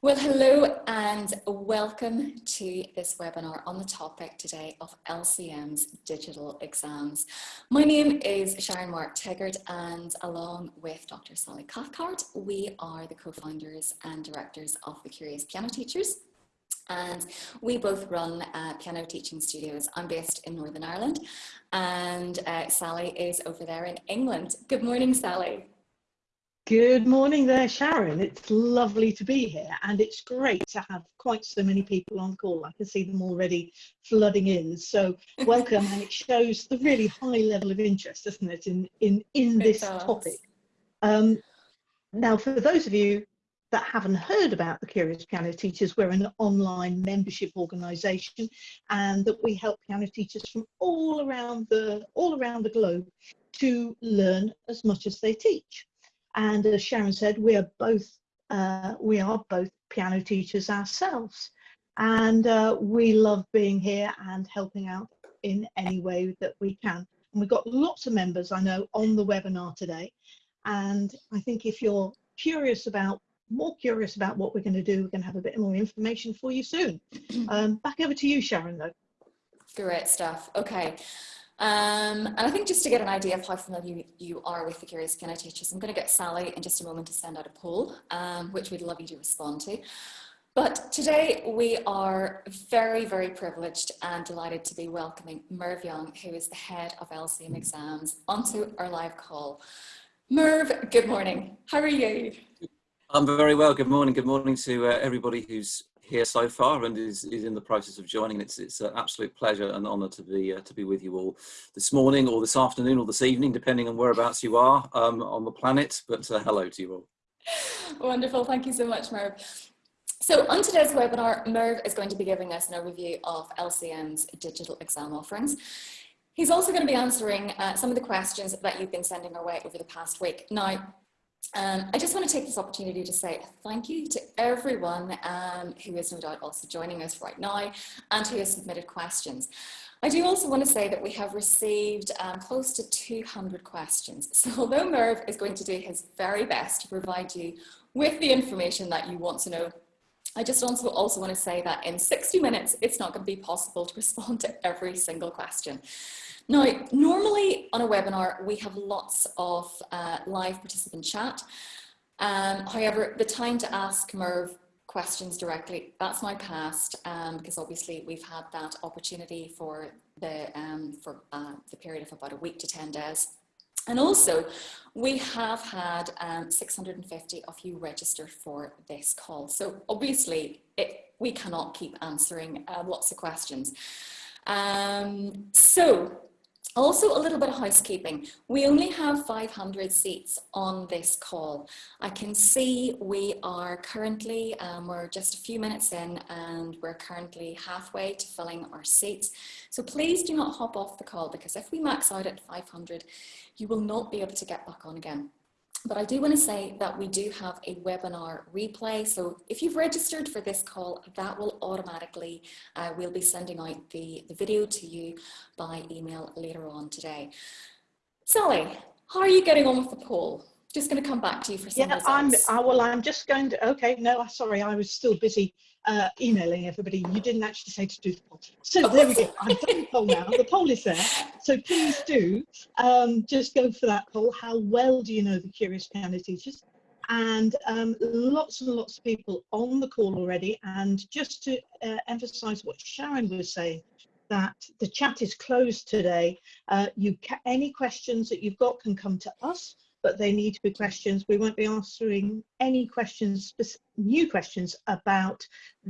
Well, hello and welcome to this webinar on the topic today of LCM's digital exams. My name is Sharon Mark Teggart and along with Dr. Sally Cathcart, we are the co-founders and directors of the Curious Piano Teachers. And we both run uh, piano teaching studios. I'm based in Northern Ireland and uh, Sally is over there in England. Good morning, Sally. Good morning there, Sharon. It's lovely to be here and it's great to have quite so many people on call. I can see them already flooding in. So welcome and it shows the really high level of interest, doesn't it, in, in, in this topic. Um, now, for those of you that haven't heard about the Curious Piano Teachers, we're an online membership organisation and that we help piano teachers from all around the all around the globe to learn as much as they teach. And as Sharon said, we are both uh, we are both piano teachers ourselves, and uh, we love being here and helping out in any way that we can. And we've got lots of members I know on the webinar today, and I think if you're curious about more curious about what we're going to do, we're going to have a bit more information for you soon. Um, back over to you, Sharon, though. Great stuff. Okay. Um, and I think just to get an idea of how familiar you are with the Curious Piano Teachers, I'm going to get Sally in just a moment to send out a poll, um, which we'd love you to respond to. But today we are very, very privileged and delighted to be welcoming Merv Young, who is the head of LCM exams, onto our live call. Merv, good morning. How are you? I'm very well. Good morning. Good morning to uh, everybody who's here so far and is, is in the process of joining. It's it's an absolute pleasure and honour to be uh, to be with you all this morning or this afternoon or this evening, depending on whereabouts you are um, on the planet. But uh, hello to you all. Wonderful. Thank you so much, Merv. So on today's webinar, Merv is going to be giving us an overview of LCM's digital exam offerings. He's also going to be answering uh, some of the questions that you've been sending our way over the past week. Now, um, I just want to take this opportunity to say thank you to everyone um, who is no doubt also joining us right now and who has submitted questions. I do also want to say that we have received um, close to 200 questions. So although Merv is going to do his very best to provide you with the information that you want to know, I just also, also want to say that in 60 minutes, it's not going to be possible to respond to every single question. Now, normally on a webinar, we have lots of uh, live participant chat. Um, however, the time to ask Merv questions directly, that's now past um, because obviously we've had that opportunity for the, um, for uh, the period of about a week to 10 days. And also, we have had um, 650 of you registered for this call. So obviously, it, we cannot keep answering uh, lots of questions. Um, so also, a little bit of housekeeping. We only have 500 seats on this call. I can see we are currently, um, we're just a few minutes in and we're currently halfway to filling our seats. So please do not hop off the call because if we max out at 500, you will not be able to get back on again. But I do want to say that we do have a webinar replay. So if you've registered for this call, that will automatically, uh, we'll be sending out the, the video to you by email later on today. Sally, how are you getting on with the poll? Just going to come back to you for some yeah, results. I'm, uh, well, I'm just going to, okay, no, sorry, I was still busy uh, emailing everybody. You didn't actually say to do the poll. So there we go. I've done the poll now. The poll is there. So please do um, just go for that poll. How well do you know the Curious Piano Teachers? And um, lots and lots of people on the call already. And just to uh, emphasize what Sharon was saying, that the chat is closed today. Uh, you any questions that you've got can come to us but they need to be questions. We won't be answering any questions, new questions about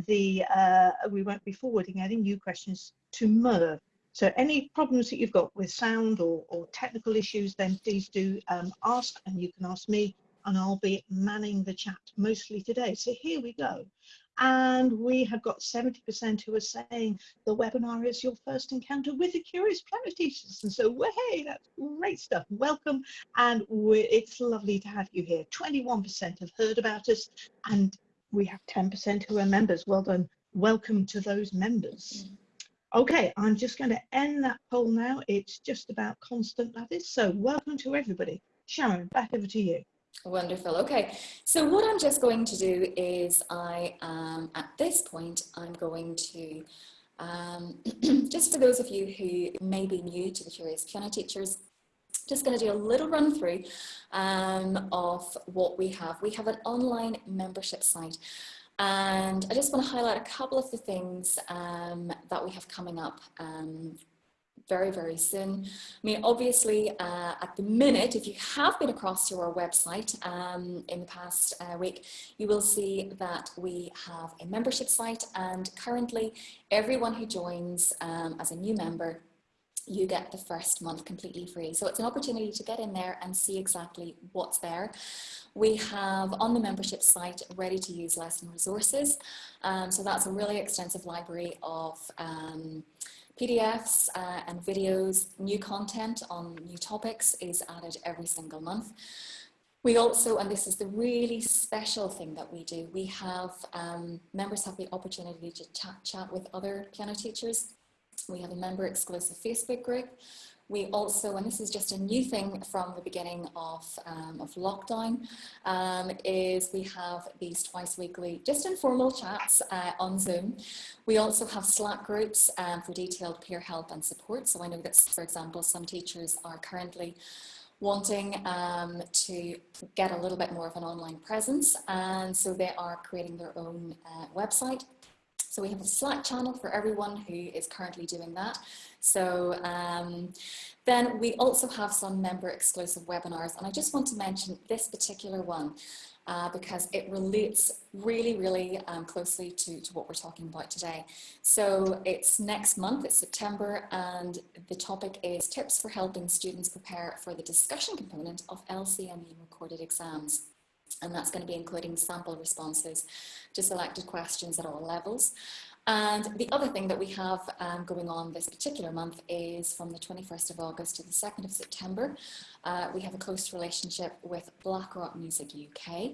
the, uh, we won't be forwarding any new questions to Merv. So any problems that you've got with sound or, or technical issues, then please do um, ask and you can ask me and I'll be manning the chat mostly today. So here we go. And we have got 70% who are saying the webinar is your first encounter with the Curious Piano Teachers. And so, hey, that's great stuff. Welcome. And it's lovely to have you here. 21% have heard about us and we have 10% who are members. Well done. Welcome to those members. Okay, I'm just going to end that poll now. It's just about constant, that is. So welcome to everybody. Sharon, back over to you. Wonderful. Okay, so what I'm just going to do is I am at this point I'm going to um, just for those of you who may be new to the Curious Piano Teachers, just going to do a little run through um, of what we have. We have an online membership site and I just want to highlight a couple of the things um, that we have coming up um, very, very soon. I mean, obviously, uh, at the minute, if you have been across to our website um, in the past uh, week, you will see that we have a membership site and currently everyone who joins um, as a new member you get the first month completely free. So it's an opportunity to get in there and see exactly what's there. We have on the membership site ready to use lesson resources. Um, so that's a really extensive library of um, PDFs uh, and videos, new content on new topics is added every single month. We also, and this is the really special thing that we do, we have, um, members have the opportunity to chat, chat with other piano teachers. We have a member exclusive Facebook group we also, and this is just a new thing from the beginning of, um, of lockdown, um, is we have these twice weekly, just informal chats uh, on Zoom. We also have Slack groups um, for detailed peer help and support. So I know that, for example, some teachers are currently wanting um, to get a little bit more of an online presence and so they are creating their own uh, website so we have a Slack channel for everyone who is currently doing that. So um, then we also have some member exclusive webinars and I just want to mention this particular one uh, because it relates really, really um, closely to, to what we're talking about today. So it's next month, it's September, and the topic is tips for helping students prepare for the discussion component of LCME recorded exams and that's going to be including sample responses to selected questions at all levels. And the other thing that we have um, going on this particular month is from the 21st of August to the 2nd of September, uh, we have a close relationship with Blackrock Music UK.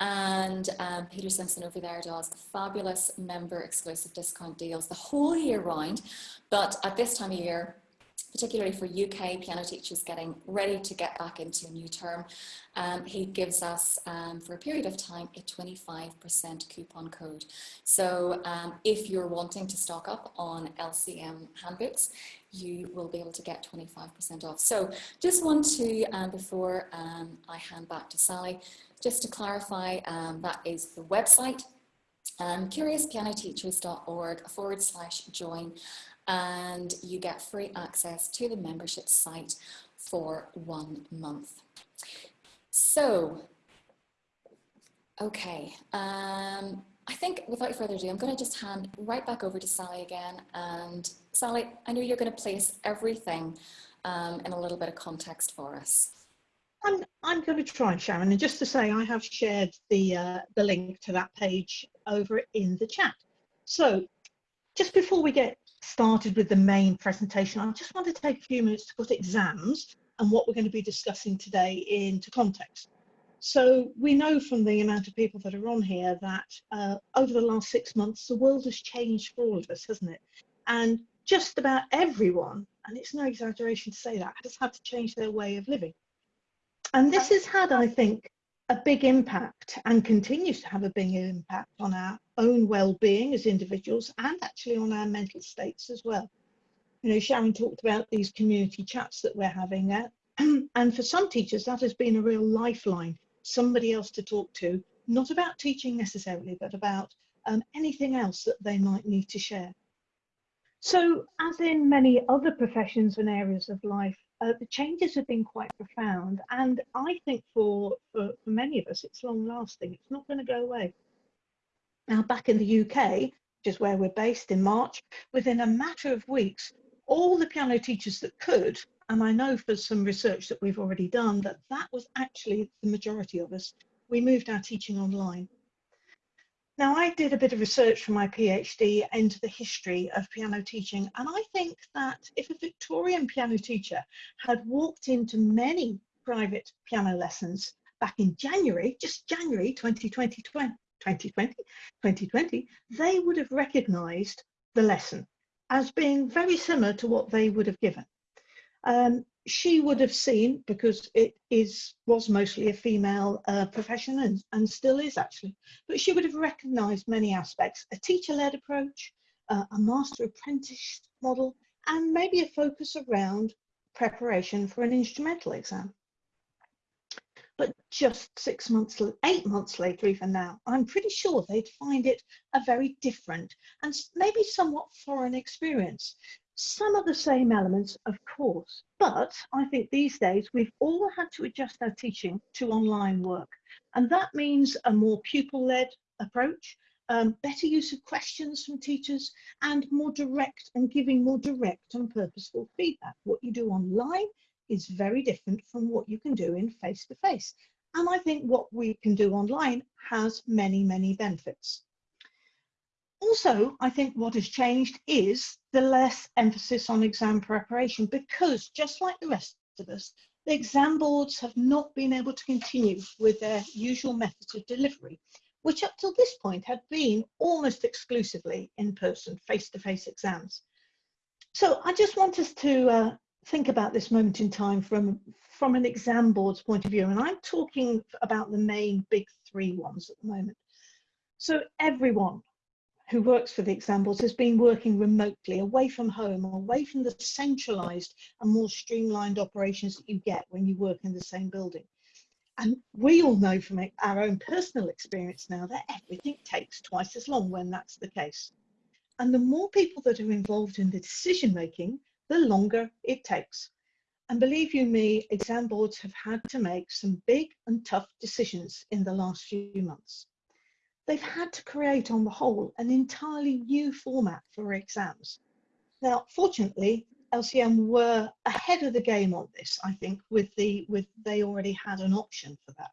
And um, Peter Simpson over there does fabulous member exclusive discount deals the whole year round. But at this time of year, particularly for UK piano teachers getting ready to get back into a new term, um, he gives us, um, for a period of time, a 25% coupon code. So um, if you're wanting to stock up on LCM handbooks, you will be able to get 25% off. So just want to, um, before um, I hand back to Sally, just to clarify, um, that is the website, um, curiouspianoteachers.org forward slash join and you get free access to the membership site for one month. So, okay, um, I think without further ado, I'm going to just hand right back over to Sally again. And Sally, I know you're going to place everything um, in a little bit of context for us. I'm, I'm going to try, Sharon, and just to say I have shared the, uh, the link to that page over in the chat. So just before we get started with the main presentation, I just want to take a few minutes to put exams and what we're going to be discussing today into context. So we know from the amount of people that are on here that uh, over the last six months, the world has changed for all of us, hasn't it? And just about everyone, and it's no exaggeration to say that, has had to change their way of living. And this has had, I think, a big impact and continues to have a big impact on our own well-being as individuals and actually on our mental states as well. You know, Sharon talked about these community chats that we're having there. and for some teachers, that has been a real lifeline, somebody else to talk to, not about teaching necessarily, but about um, anything else that they might need to share. So as in many other professions and areas of life, uh, the changes have been quite profound. And I think for, for, for many of us, it's long lasting. It's not going to go away. Now, back in the UK, which is where we're based in March, within a matter of weeks, all the piano teachers that could, and I know for some research that we've already done that that was actually the majority of us, we moved our teaching online. Now, I did a bit of research for my PhD into the history of piano teaching, and I think that if a Victorian piano teacher had walked into many private piano lessons back in January, just January 2020, 2020, 2020 they would have recognised the lesson as being very similar to what they would have given. Um, she would have seen, because it is was mostly a female uh, profession and, and still is actually, but she would have recognised many aspects, a teacher-led approach, uh, a master apprentice model, and maybe a focus around preparation for an instrumental exam. But just six months, eight months later, even now, I'm pretty sure they'd find it a very different and maybe somewhat foreign experience. Some of the same elements, of course, but I think these days we've all had to adjust our teaching to online work. And that means a more pupil-led approach, um, better use of questions from teachers, and more direct and giving more direct and purposeful feedback. What you do online is very different from what you can do in face-to-face. -face. And I think what we can do online has many, many benefits. Also, I think what has changed is the less emphasis on exam preparation because just like the rest of us, the exam boards have not been able to continue with their usual methods of delivery, which up till this point had been almost exclusively in-person, face-to-face exams. So I just want us to uh, think about this moment in time from, from an exam board's point of view, and I'm talking about the main big three ones at the moment. So everyone who works for the exam boards has been working remotely, away from home, away from the centralized and more streamlined operations that you get when you work in the same building. And we all know from our own personal experience now that everything takes twice as long when that's the case. And the more people that are involved in the decision making, the longer it takes. And believe you me, exam boards have had to make some big and tough decisions in the last few months they've had to create on the whole an entirely new format for exams. Now, fortunately, LCM were ahead of the game on this, I think, with the with they already had an option for that.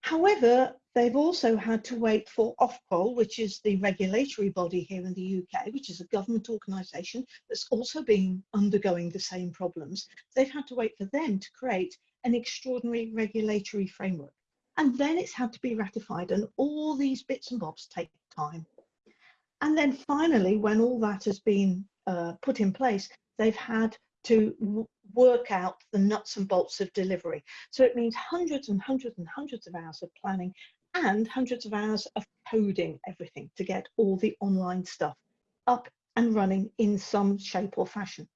However, they've also had to wait for Ofqual, which is the regulatory body here in the UK, which is a government organisation that's also been undergoing the same problems. They've had to wait for them to create an extraordinary regulatory framework and then it's had to be ratified and all these bits and bobs take time. And then finally when all that has been uh, put in place they've had to work out the nuts and bolts of delivery. So it means hundreds and hundreds and hundreds of hours of planning and hundreds of hours of coding everything to get all the online stuff up and running in some shape or fashion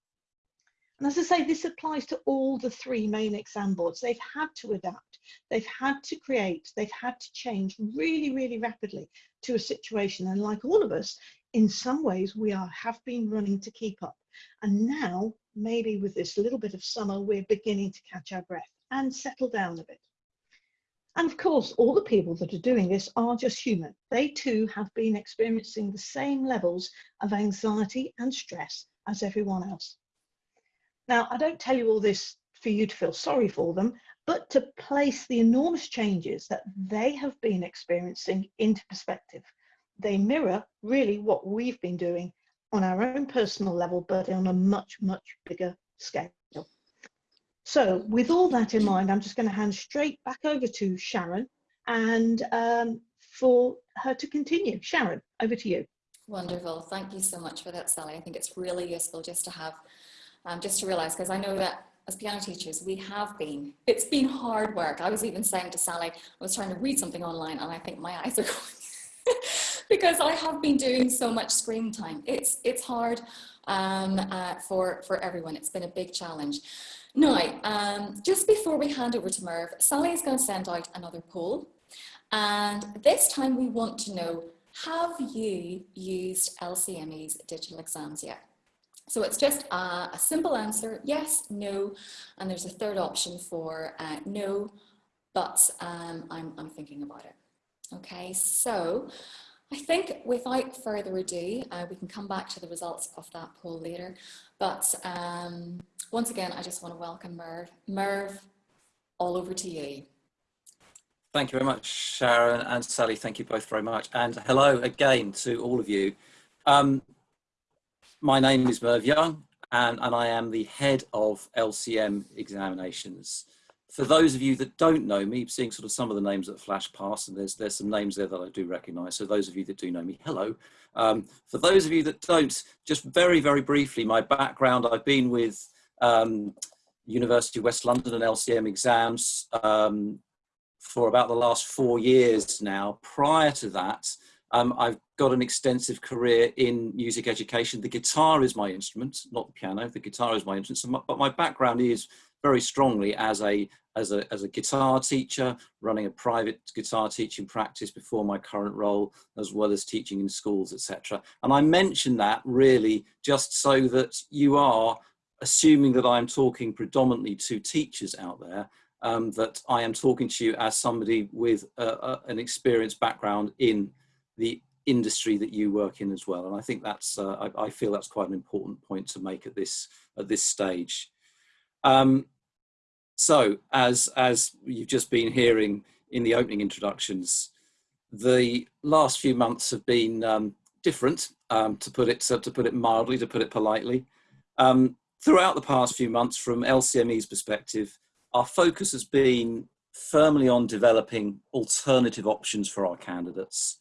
and as I say, this applies to all the three main exam boards. They've had to adapt, they've had to create, they've had to change really, really rapidly to a situation. And like all of us, in some ways, we are have been running to keep up. And now, maybe with this little bit of summer, we're beginning to catch our breath and settle down a bit. And of course, all the people that are doing this are just human. They too have been experiencing the same levels of anxiety and stress as everyone else. Now, I don't tell you all this for you to feel sorry for them, but to place the enormous changes that they have been experiencing into perspective. They mirror really what we've been doing on our own personal level, but on a much, much bigger scale. So with all that in mind, I'm just going to hand straight back over to Sharon and um, for her to continue. Sharon, over to you. Wonderful. Thank you so much for that, Sally. I think it's really useful just to have um, just to realize, because I know that as piano teachers, we have been, it's been hard work. I was even saying to Sally, I was trying to read something online and I think my eyes are going because I have been doing so much screen time. It's, it's hard um, uh, for, for everyone. It's been a big challenge. Now, um, just before we hand over to Merv, Sally is going to send out another poll. And this time we want to know, have you used LCME's digital exams yet? So it's just a, a, simple answer, yes, no, and there's a third option for uh, no, but um, I'm, I'm thinking about it. Okay, so I think without further ado, uh, we can come back to the results of that poll later. But um, once again, I just want to welcome Merv. Merv, all over to you. Thank you very much, Sharon and Sally. Thank you both very much. And hello again to all of you. Um, my name is Merv Young and, and I am the head of LCM examinations. For those of you that don't know me, seeing sort of some of the names that flash past, and there's, there's some names there that I do recognize. So those of you that do know me, hello. Um, for those of you that don't, just very, very briefly, my background, I've been with um, University of West London and LCM exams um, for about the last four years now. Prior to that, um, I've got an extensive career in music education. The guitar is my instrument, not the piano. The guitar is my instrument, so my, but my background is very strongly as a, as, a, as a guitar teacher, running a private guitar teaching practice before my current role, as well as teaching in schools, etc. And I mention that really just so that you are assuming that I'm talking predominantly to teachers out there, um, that I am talking to you as somebody with an experienced background in the industry that you work in as well. And I think that's, uh, I, I, feel that's quite an important point to make at this, at this stage. Um, so as, as you've just been hearing in the opening introductions, the last few months have been um, different, um, to put it so to put it mildly, to put it politely. Um, throughout the past few months, from LCME's perspective, our focus has been firmly on developing alternative options for our candidates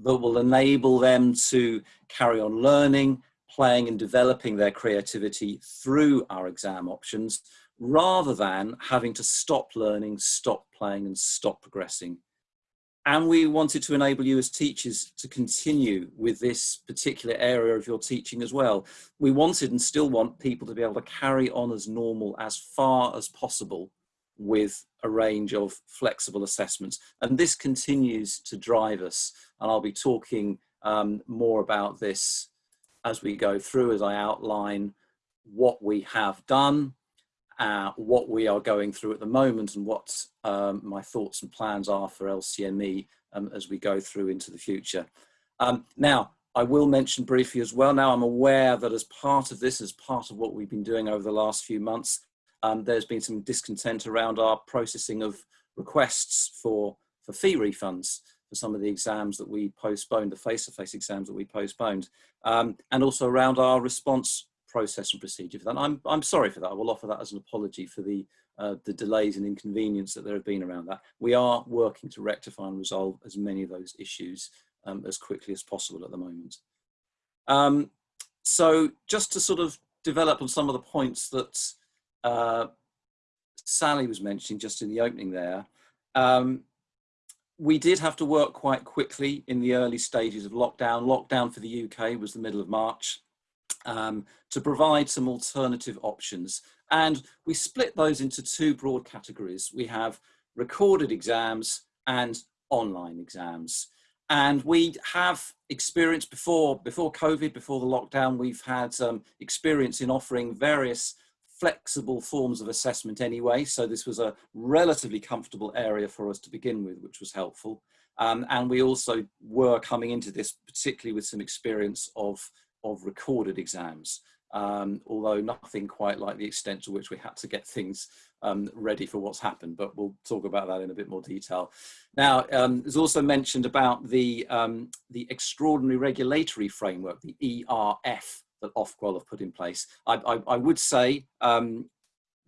that will enable them to carry on learning, playing and developing their creativity through our exam options, rather than having to stop learning, stop playing and stop progressing. And we wanted to enable you as teachers to continue with this particular area of your teaching as well. We wanted and still want people to be able to carry on as normal as far as possible with a range of flexible assessments. And this continues to drive us. And I'll be talking um, more about this as we go through, as I outline what we have done, uh, what we are going through at the moment and what um, my thoughts and plans are for LCME um, as we go through into the future. Um, now, I will mention briefly as well, now I'm aware that as part of this, as part of what we've been doing over the last few months, um, there's been some discontent around our processing of requests for, for fee refunds for some of the exams that we postponed, the face-to-face -face exams that we postponed, um, and also around our response process and procedure for that. I'm, I'm sorry for that. I will offer that as an apology for the, uh, the delays and inconvenience that there have been around that. We are working to rectify and resolve as many of those issues um, as quickly as possible at the moment. Um, so just to sort of develop on some of the points that uh, Sally was mentioning just in the opening there, um, we did have to work quite quickly in the early stages of lockdown. Lockdown for the UK was the middle of March um, to provide some alternative options. And we split those into two broad categories. We have recorded exams and online exams. And we have experience before, before COVID, before the lockdown, we've had um, experience in offering various flexible forms of assessment anyway. So this was a relatively comfortable area for us to begin with, which was helpful. Um, and we also were coming into this particularly with some experience of, of recorded exams. Um, although nothing quite like the extent to which we had to get things um, ready for what's happened, but we'll talk about that in a bit more detail. Now, um, there's also mentioned about the, um, the extraordinary regulatory framework, the ERF, that Ofqual have put in place. I, I, I would say um,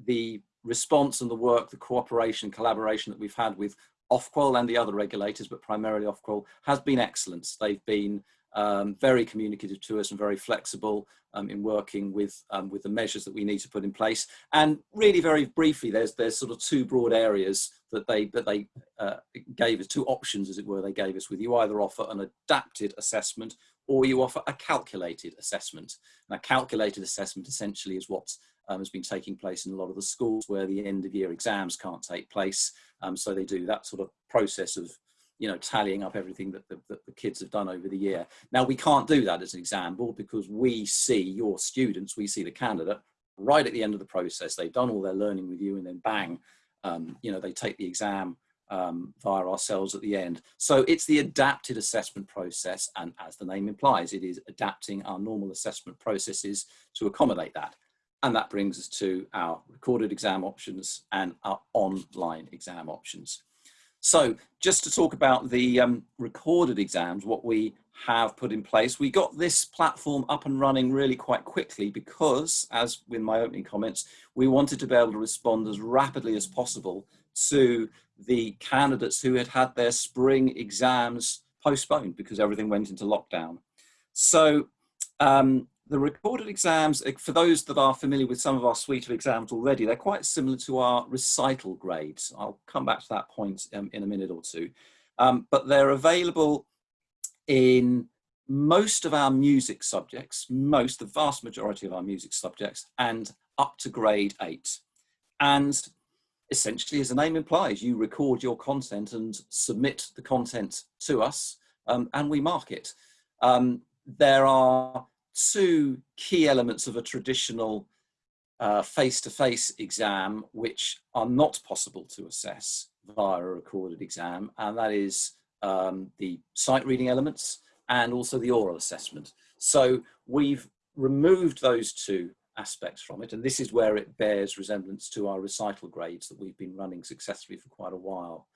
the response and the work, the cooperation, collaboration that we've had with Ofqual and the other regulators, but primarily Ofqual, has been excellent. They've been um, very communicative to us and very flexible um, in working with um, with the measures that we need to put in place. And really, very briefly, there's there's sort of two broad areas that they that they uh, gave us, two options, as it were, they gave us. With you either offer an adapted assessment or you offer a calculated assessment. Now, a calculated assessment essentially is what um, has been taking place in a lot of the schools where the end of year exams can't take place. Um, so they do that sort of process of, you know, tallying up everything that the, that the kids have done over the year. Now, we can't do that as an exam board because we see your students, we see the candidate right at the end of the process. They've done all their learning with you and then bang, um, you know, they take the exam um, via ourselves at the end. So it's the adapted assessment process and as the name implies, it is adapting our normal assessment processes to accommodate that. And that brings us to our recorded exam options and our online exam options. So just to talk about the um, recorded exams, what we have put in place, we got this platform up and running really quite quickly because, as with my opening comments, we wanted to be able to respond as rapidly as possible to the candidates who had had their spring exams postponed because everything went into lockdown. So um, the recorded exams, eh, for those that are familiar with some of our suite of exams already, they're quite similar to our recital grades. I'll come back to that point um, in a minute or two. Um, but they're available in most of our music subjects, most, the vast majority of our music subjects, and up to grade eight. And essentially, as the name implies, you record your content and submit the content to us, um, and we mark it. Um, there are two key elements of a traditional uh, face-to-face -face exam which are not possible to assess via a recorded exam, and that is um, the sight reading elements and also the oral assessment. So we've removed those two aspects from it, and this is where it bears resemblance to our recital grades that we've been running successfully for quite a while.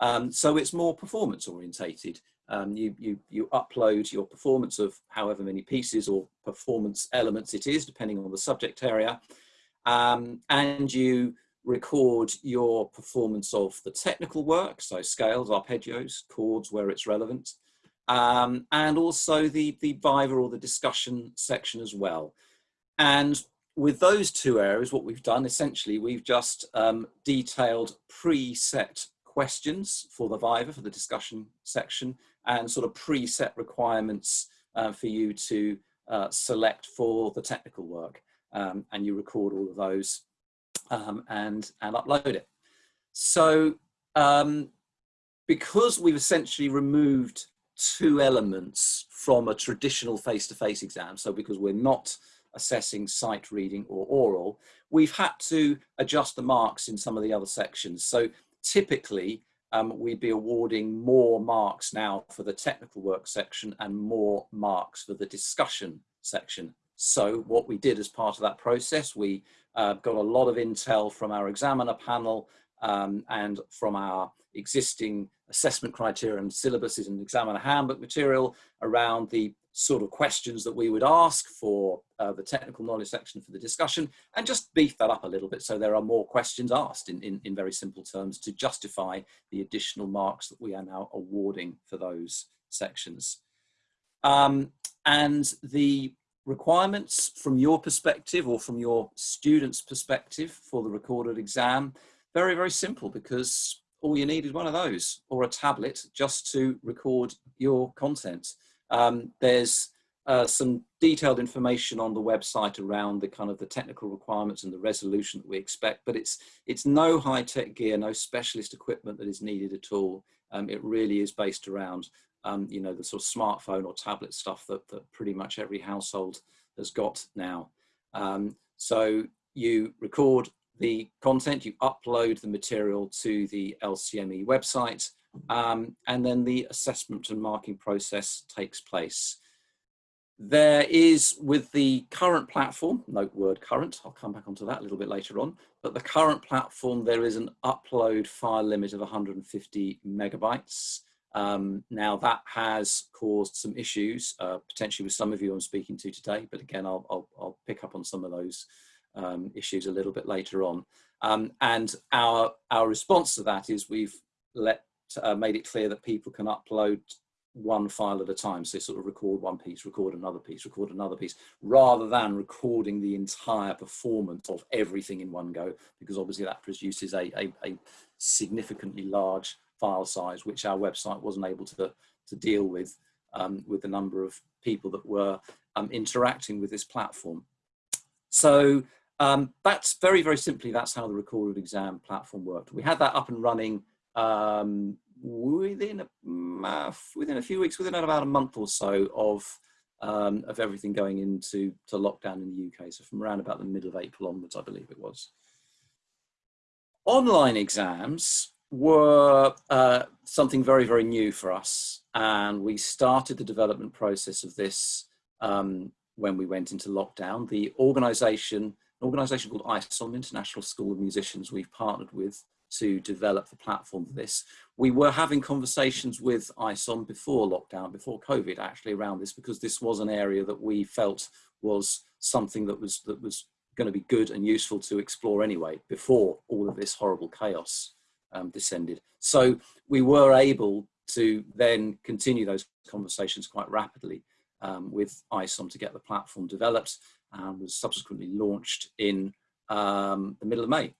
Um, so it's more performance orientated. Um, you, you, you upload your performance of however many pieces or performance elements it is, depending on the subject area, um, and you record your performance of the technical work, so scales, arpeggios, chords where it's relevant, um, and also the, the Viva or the discussion section as well. And with those two areas, what we've done essentially, we've just um, detailed preset questions for the Viva, for the discussion section, and sort of preset requirements uh, for you to uh, select for the technical work. Um, and you record all of those um, and, and upload it. So um, because we've essentially removed two elements from a traditional face-to-face -face exam, so because we're not assessing sight reading or oral, we've had to adjust the marks in some of the other sections. So typically, um, we'd be awarding more marks now for the technical work section and more marks for the discussion section. So what we did as part of that process, we uh, got a lot of intel from our examiner panel um, and from our existing assessment criteria and syllabuses and examiner handbook material around the sort of questions that we would ask for uh, the technical knowledge section for the discussion and just beef that up a little bit so there are more questions asked in, in, in very simple terms to justify the additional marks that we are now awarding for those sections. Um, and the requirements from your perspective or from your student's perspective for the recorded exam, very, very simple because all you need is one of those or a tablet just to record your content. Um, there's uh, some detailed information on the website around the kind of the technical requirements and the resolution that we expect, but it's it's no high-tech gear, no specialist equipment that is needed at all. Um, it really is based around um, you know, the sort of smartphone or tablet stuff that, that pretty much every household has got now. Um, so you record the content, you upload the material to the LCME website, um, and then the assessment and marking process takes place. There is, with the current platform, note word current, I'll come back onto that a little bit later on, but the current platform, there is an upload file limit of 150 megabytes. Um, now that has caused some issues, uh, potentially with some of you I'm speaking to today, but again, I'll, I'll, I'll pick up on some of those um, issues a little bit later on. Um, and our, our response to that is we've let, uh, made it clear that people can upload one file at a time. So sort of record one piece, record another piece, record another piece, rather than recording the entire performance of everything in one go, because obviously that produces a, a, a significantly large file size, which our website wasn't able to, to deal with, um, with the number of people that were um, interacting with this platform. So um, that's very, very simply, that's how the recorded exam platform worked. We had that up and running um, within a, within a few weeks, within about a month or so of um, of everything going into to lockdown in the UK. So from around about the middle of April onwards, I believe it was. Online exams were uh, something very, very new for us. And we started the development process of this um, when we went into lockdown. The organization an organisation called ISOM, International School of Musicians, we've partnered with to develop the platform for this. We were having conversations with ISOM before lockdown, before COVID actually around this, because this was an area that we felt was something that was, that was going to be good and useful to explore anyway, before all of this horrible chaos um, descended. So we were able to then continue those conversations quite rapidly. um, with ISOM to get the platform developed and was subsequently launched in um, the middle of May.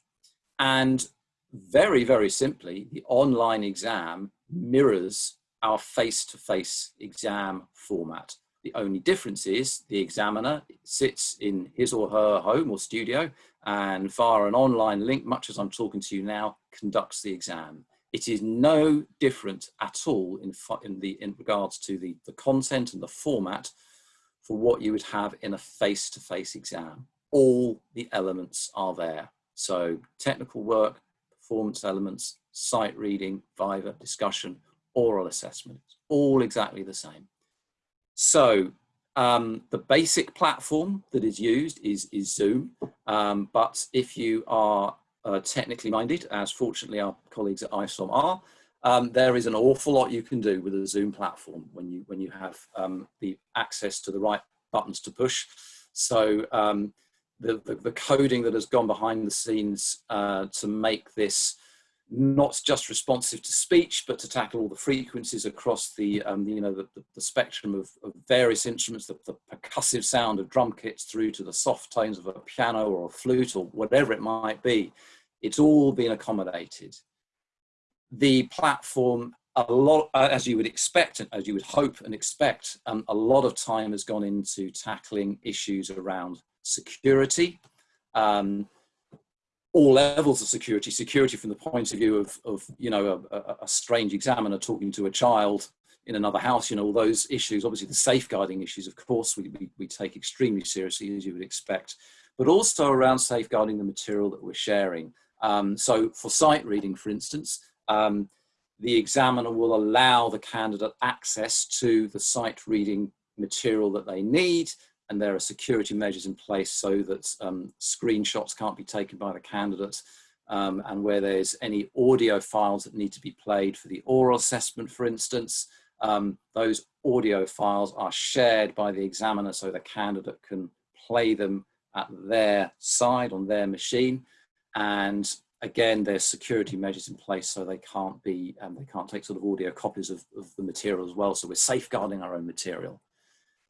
And very, very simply, the online exam mirrors our face-to-face -face exam format. The only difference is the examiner sits in his or her home or studio and via an online link, much as I'm talking to you now, conducts the exam. It is no different at all in, in, the, in regards to the, the content and the format for what you would have in a face-to-face -face exam. All the elements are there. So technical work, performance elements, sight reading, viva, discussion, oral assessment, It's all exactly the same. So um, the basic platform that is used is, is Zoom, um, but if you are uh, technically minded, as fortunately our colleagues at ISOM are, um, there is an awful lot you can do with a Zoom platform when you when you have um, the access to the right buttons to push. So um, the, the, the, coding that has gone behind the scenes uh, to make this not just responsive to speech, but to tackle all the frequencies across the, um, you know, the, the, spectrum of, of, various instruments, the, the, percussive sound of drum kits through to the soft tones of a piano or a flute or whatever it might be. It's all been accommodated. The platform, a lot, uh, as you would expect, as you would hope and expect, um, a lot of time has gone into tackling issues around security, um, all levels of security, security from the point of view of, of you know, a, a, strange examiner talking to a child in another house, you know, all those issues, obviously the safeguarding issues, of course, we, we, we take extremely seriously, as you would expect, but also around safeguarding the material that we're sharing. Um, so for sight reading, for instance, um, the examiner will allow the candidate access to the sight reading material that they need and there are security measures in place so that um, screenshots can't be taken by the candidate um, and where there's any audio files that need to be played for the oral assessment, for instance, um, those audio files are shared by the examiner so the candidate can play them at their side on their machine. And again, there's security measures in place so they can't be, um, they can't take sort of audio copies of, of the material as well. So we're safeguarding our own material.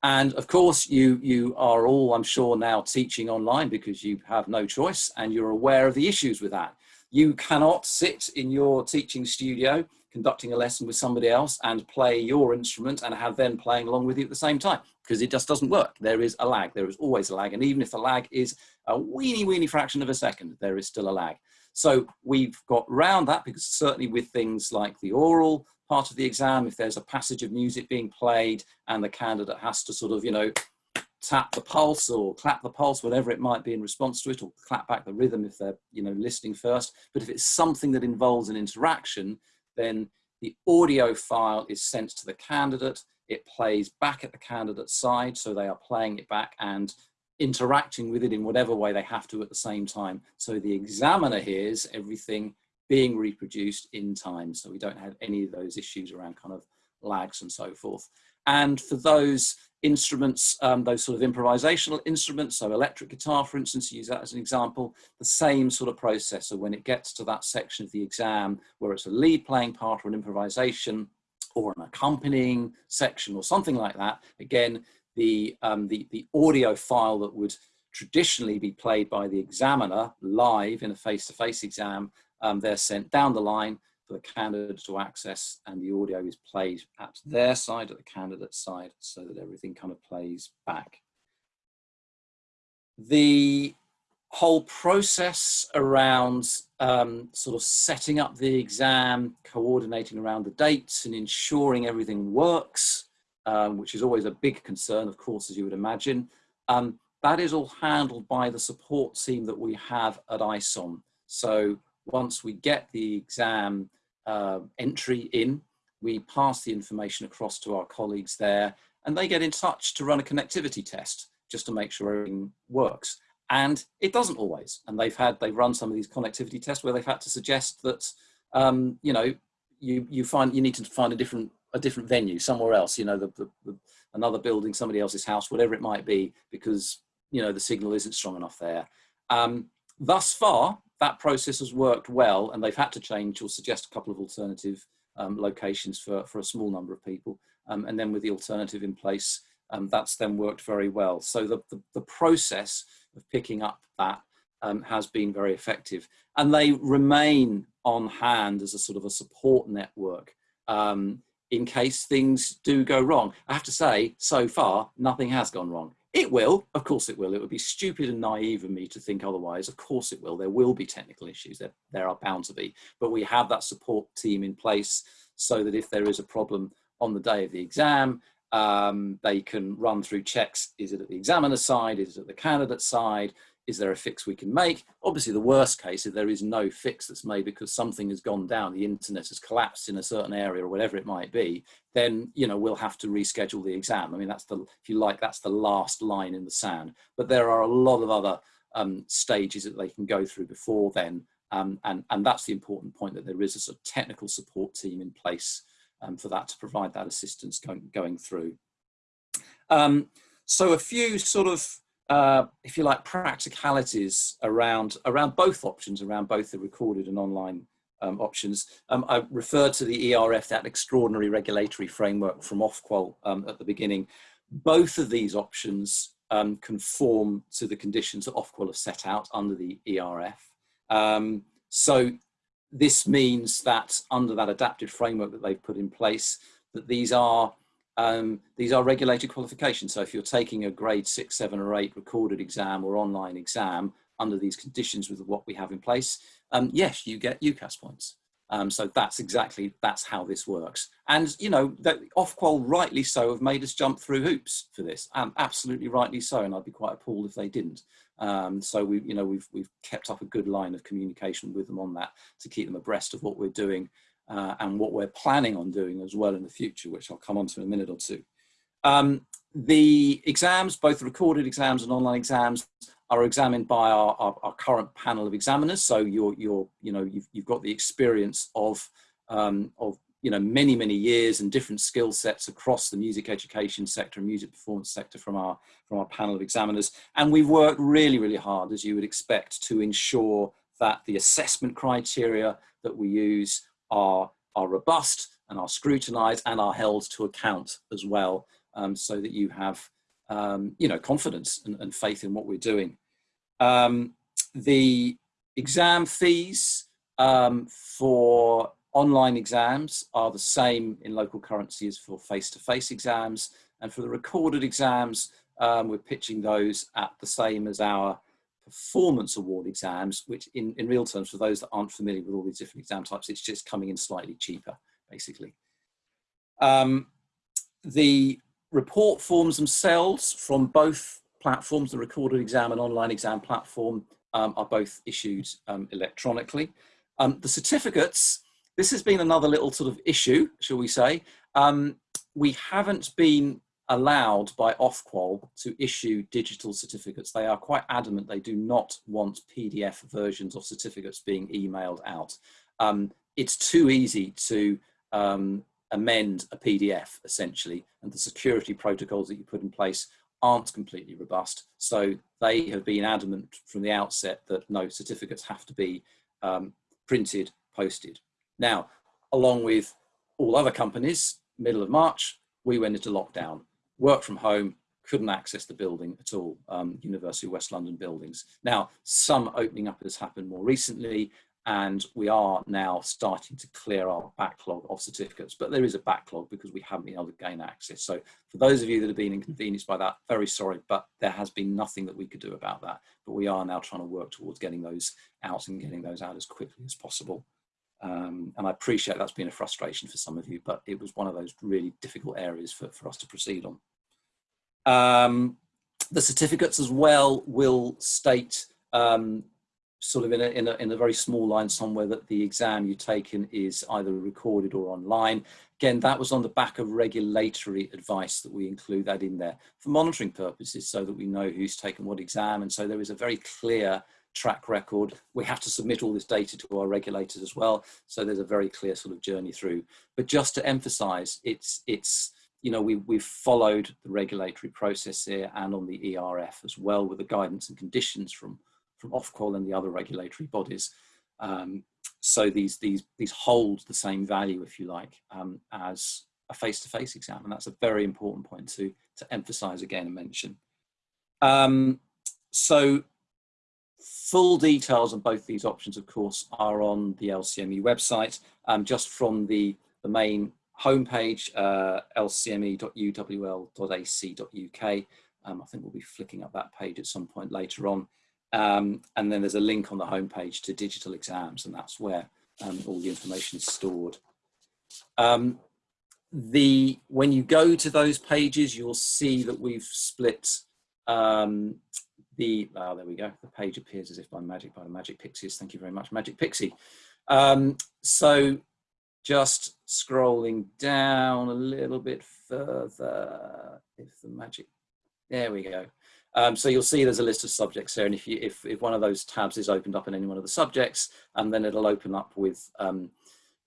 And of course, you, you are all, I'm sure, now teaching online because you have no choice and you're aware of the issues with that. You cannot sit in your teaching studio conducting a lesson with somebody else and play your instrument and have them playing along with you at the same time because it just doesn't work. There is a lag, there is always a lag. And even if the lag is a weeny, weeny fraction of a second, there is still a lag. So we've got round that because certainly with things like the oral part of the exam, if there's a passage of music being played and the candidate has to sort of, you know, tap the pulse or clap the pulse, whatever it might be in response to it, or clap back the rhythm if they're, you know, listening first. But if it's something that involves an interaction, then the audio file is sent to the candidate. It plays back at the candidate's side, so they are playing it back and interacting with it in whatever way they have to at the same time. So the examiner hears everything being reproduced in time. So we don't have any of those issues around kind of lags and so forth. And for those instruments, um, those sort of improvisational instruments, so electric guitar, for instance, use that as an example, the same sort of process. So when it gets to that section of the exam where it's a lead playing part or an improvisation or an accompanying section or something like that, again, the, um, the, the audio file that would traditionally be played by the examiner live in a face-to-face -face exam um, they're sent down the line for the candidate to access and the audio is played at their side, at the candidate's side, so that everything kind of plays back. The whole process around um, sort of setting up the exam, coordinating around the dates and ensuring everything works, um, which is always a big concern, of course, as you would imagine. Um, that is all handled by the support team that we have at ISOM. So once we get the exam uh, entry in, we pass the information across to our colleagues there and they get in touch to run a connectivity test just to make sure everything works. And it doesn't always. And they've had, they've run some of these connectivity tests where they've had to suggest that, um, you know, you, you find, you need to find a different, a different venue somewhere else, you know, the, the, the, another building, somebody else's house, whatever it might be, because, you know, the signal isn't strong enough there. Um, thus far, that process has worked well and they've had to change or suggest a couple of alternative um, locations for, for a small number of people. Um, and then with the alternative in place, um, that's then worked very well. So the, the, the process of picking up that um, has been very effective. And they remain on hand as a sort of a support network um, in case things do go wrong. I have to say, so far, nothing has gone wrong. It will, of course it will. It would be stupid and naive of me to think otherwise. Of course it will. There will be technical issues. There, there are bound to be. But we have that support team in place so that if there is a problem on the day of the exam, um, they can run through checks. Is it at the examiner side? Is it at the candidate side? Is there a fix we can make? Obviously, the worst case, is there is no fix that's made because something has gone down, the internet has collapsed in a certain area or whatever it might be, then you know we'll have to reschedule the exam. I mean, that's the, if you like, that's the last line in the sand. But there are a lot of other um, stages that they can go through before then, um, and and that's the important point that there is a sort of technical support team in place um, for that to provide that assistance going, going through. Um, so a few sort of, uh, if you like, practicalities around, around both options, around both the recorded and online um, options. Um, I referred to the ERF, that extraordinary regulatory framework from Ofqual um, at the beginning. Both of these options um, conform to the conditions that Ofqual have set out under the ERF. Um, so this means that under that adapted framework that they've put in place, that these are um, these are regulated qualifications. So if you're taking a grade six, seven or eight recorded exam or online exam under these conditions with what we have in place, um, yes, you get UCAS points. Um, so that's exactly, that's how this works. And, you know, that Ofqual rightly so have made us jump through hoops for this, um, absolutely rightly so. And I'd be quite appalled if they didn't. Um, so we, you know, we've, we've kept up a good line of communication with them on that to keep them abreast of what we're doing uh, and what we're planning on doing as well in the future, which I'll come on to in a minute or two. Um, the exams, both recorded exams and online exams, are examined by our, our, our, current panel of examiners. So you're, you're you know, you've, you've got the experience of, um, of you know, many, many years and different skill sets across the music education sector and music performance sector from our, from our panel of examiners. And we've worked really, really hard, as you would expect, to ensure that the assessment criteria that we use are, are robust and are scrutinized and are held to account as well, um, so that you have um, you know, confidence and, and, faith in what we're doing. Um, the exam fees um, for online exams are the same in local currency as for face-to-face -face exams. And for the recorded exams, um, we're pitching those at the same as our performance award exams, which in, in real terms, for those that aren't familiar with all these different exam types, it's just coming in slightly cheaper, basically. Um, the report forms themselves from both platforms, the recorded exam and online exam platform, um, are both issued um, electronically. Um, the certificates, this has been another little sort of issue, shall we say. Um, we haven't been allowed by Ofqual to issue digital certificates. They are quite adamant they do not want PDF versions of certificates being emailed out. Um, it's too easy to um, amend a PDF essentially, and the security protocols that you put in place aren't completely robust. So they have been adamant from the outset that no certificates have to be um, printed, posted. Now, along with all other companies, middle of March, we went into lockdown, work from home, couldn't access the building at all, um, University of West London buildings. Now, some opening up has happened more recently, and we are now starting to clear our backlog of certificates but there is a backlog because we haven't been able to gain access. So for those of you that have been inconvenienced by that very sorry but there has been nothing that we could do about that. But we are now trying to work towards getting those out and getting those out as quickly as possible um, and I appreciate that's been a frustration for some of you but it was one of those really difficult areas for, for us to proceed on um, the certificates as well will state um, sort of in a, in a, in a very small line somewhere that the exam you've taken is either recorded or online. Again, that was on the back of regulatory advice that we include that in there for monitoring purposes so that we know who's taken what exam. And so there is a very clear track record. We have to submit all this data to our regulators as well. So there's a very clear sort of journey through. But just to emphasize, it's, it's you know, we, we've followed the regulatory process here and on the ERF as well with the guidance and conditions from from Ofqual and the other regulatory bodies. Um, so these, these, these hold the same value, if you like, um, as a face-to-face -face exam. And that's a very important point to, to emphasize again and mention. Um, so full details on both these options, of course, are on the LCME website. Um, just from the, the main homepage, uh, lcme.uwl.ac.uk. Um, I think we'll be flicking up that page at some point later on. Um, and then there's a link on the homepage to digital exams, and that's where um, all the information is stored. Um, the when you go to those pages, you'll see that we've split um, the, oh, there we go, the page appears as if by magic by the Magic Pixies. Thank you very much, Magic Pixie. Um, so just scrolling down a little bit further, if the magic, there we go. Um, so you'll see there's a list of subjects there, and if, you, if, if one of those tabs is opened up in any one of the subjects, and then it'll open up with um,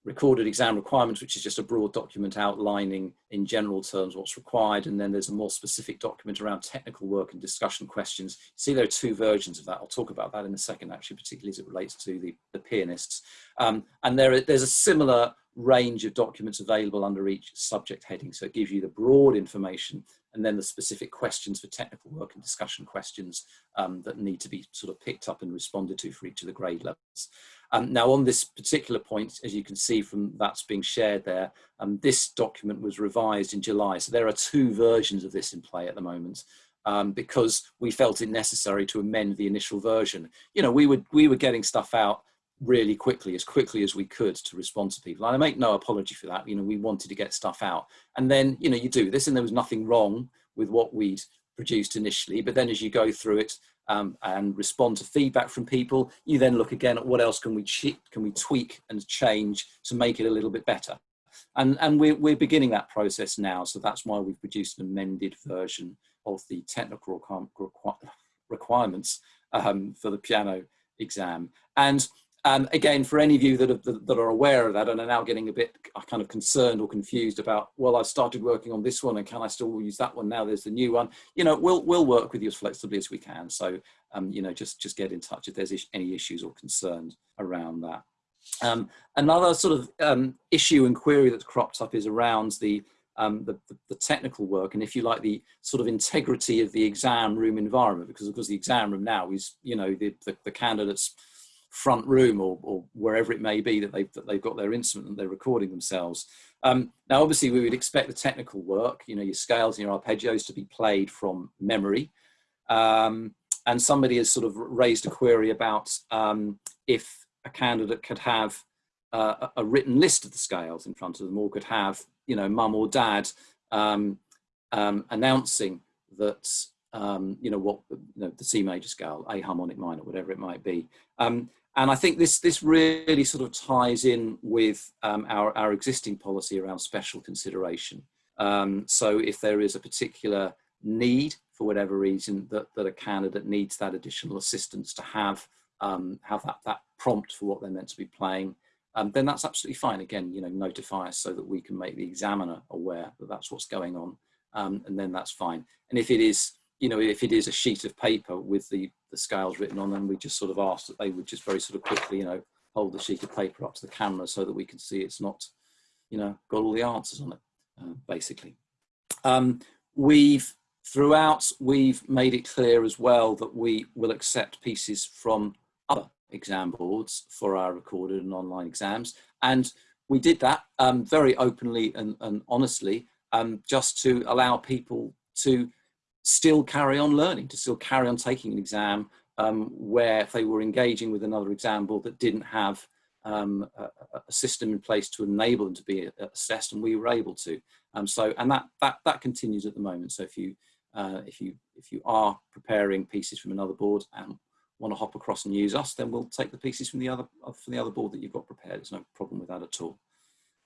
recorded exam requirements, which is just a broad document outlining in general terms what's required. And then there's a more specific document around technical work and discussion questions. See, there are two versions of that. I'll talk about that in a second, actually, particularly as it relates to the, the pianists. Um, and there, there's a similar range of documents available under each subject heading. So it gives you the broad information and then the specific questions for technical work and discussion questions um, that need to be sort of picked up and responded to for each of the grade levels. Um, now on this particular point, as you can see from that's being shared there, um, this document was revised in July. So there are two versions of this in play at the moment. Um, because we felt it necessary to amend the initial version. You know, we were, we were getting stuff out really quickly, as quickly as we could to respond to people. And I make no apology for that. You know, we wanted to get stuff out. And then, you know, you do this and there was nothing wrong with what we'd produced initially. But then as you go through it um, and respond to feedback from people, you then look again at what else can we, can we tweak and change to make it a little bit better. And, and we're, we're beginning that process now. So that's why we've produced an amended version of the technical requirements um, for the piano exam. And um, again, for any of you that are, that are aware of that and are now getting a bit kind of concerned or confused about, well, I've started working on this one and can I still use that one now? There's the new one. You know, we'll we'll work with you as flexibly as we can. So, um, you know, just just get in touch if there's any issues or concerns around that. Um, another sort of um, issue and query that's cropped up is around the, um, the, the, the, technical work and if you like the sort of integrity of the exam room environment because of course the exam room now is you know the, the, the candidates front room or, or wherever it may be that they've, that they've got their instrument and they're recording themselves. Um, now, obviously, we would expect the technical work, you know, your scales and your arpeggios to be played from memory. Um, and somebody has sort of raised a query about um, if a candidate could have uh, a written list of the scales in front of them or could have, you know, mum or dad um, um, announcing that um, you know what you know the C major scale, A harmonic minor, whatever it might be. Um, and I think this, this really sort of ties in with um, our, our existing policy around special consideration. Um, so if there is a particular need for whatever reason that, that a candidate needs that additional assistance to have, um, have that, that prompt for what they're meant to be playing, um, then that's absolutely fine. Again, you know, notify us so that we can make the examiner aware that that's what's going on. Um, and then that's fine. And if it is you know, if it is a sheet of paper with the, the scales written on them, we just sort of ask that they would just very sort of quickly, you know, hold the sheet of paper up to the camera so that we can see it's not, you know, got all the answers on it, uh, basically. Um, we've, throughout, we've made it clear as well that we will accept pieces from other exam boards for our recorded and online exams. And we did that um, very openly and, and honestly, um, just to allow people to still carry on learning, to still carry on taking an exam um, where if they were engaging with another exam board that didn't have um, a, a, system in place to enable them to be assessed and we were able to. Um, so, and that, that, that continues at the moment. So if you, uh, if, you, if you are preparing pieces from another board and want to hop across and use us, then we'll take the pieces from the other, from the other board that you've got prepared. There's no problem with that at all.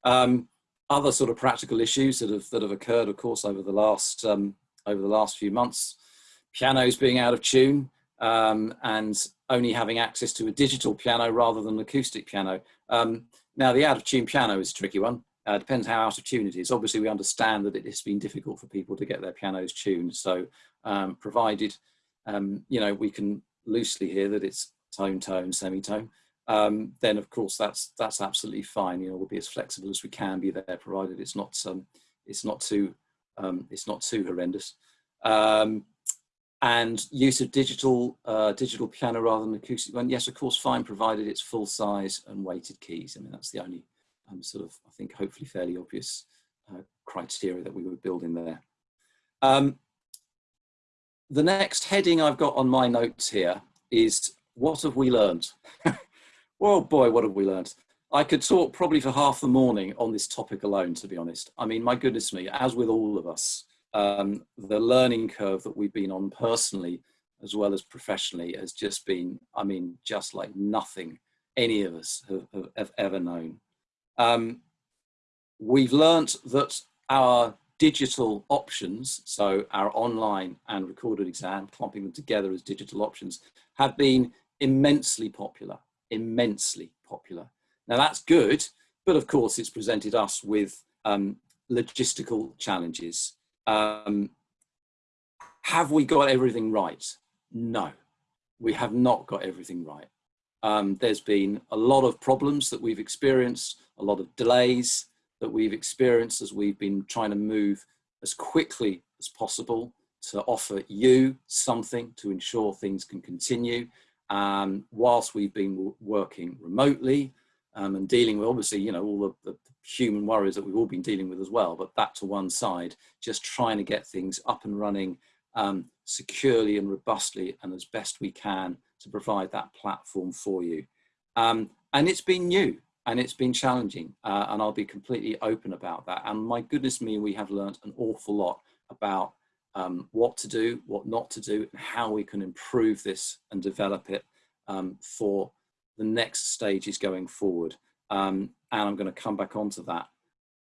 Um, other sort of practical issues that have, that have occurred, of course, over the last um, over the last few months. Pianos being out of tune um, and only having access to a digital piano rather than an acoustic piano. Um, now the out of tune piano is a tricky one. Uh, depends how out of tune it is. Obviously we understand that it has been difficult for people to get their pianos tuned. So um, provided, um, you know, we can loosely hear that it's tone, tone, semitone, um, then of course that's that's absolutely fine. You know, we'll be as flexible as we can be there, provided it's not um, it's not too um, it's not too horrendous. Um, and use of digital uh, digital piano rather than acoustic one. Yes, of course, fine, provided it's full size and weighted keys. I mean, that's the only um, sort of, I think, hopefully fairly obvious uh, criteria that we were building there. Um, the next heading I've got on my notes here is what have we learned? well, boy, what have we learned? I could talk probably for half the morning on this topic alone, to be honest. I mean, my goodness me, as with all of us, um, the learning curve that we've been on personally as well as professionally has just been, I mean, just like nothing any of us have, have, have ever known. Um, we've learnt that our digital options, so our online and recorded exam, clumping them together as digital options, have been immensely popular, immensely popular. Now that's good, but of course it's presented us with um, logistical challenges. Um, have we got everything right? No, we have not got everything right. Um, there's been a lot of problems that we've experienced, a lot of delays that we've experienced as we've been trying to move as quickly as possible to offer you something to ensure things can continue. Um, whilst we've been working remotely um, and dealing with obviously, you know, all the, the human worries that we've all been dealing with as well, but that to one side, just trying to get things up and running um, securely and robustly and as best we can to provide that platform for you. Um, and it's been new and it's been challenging uh, and I'll be completely open about that. And my goodness me, we have learned an awful lot about um, what to do, what not to do, and how we can improve this and develop it um, for the next stage is going forward. Um, and I'm going to come back onto that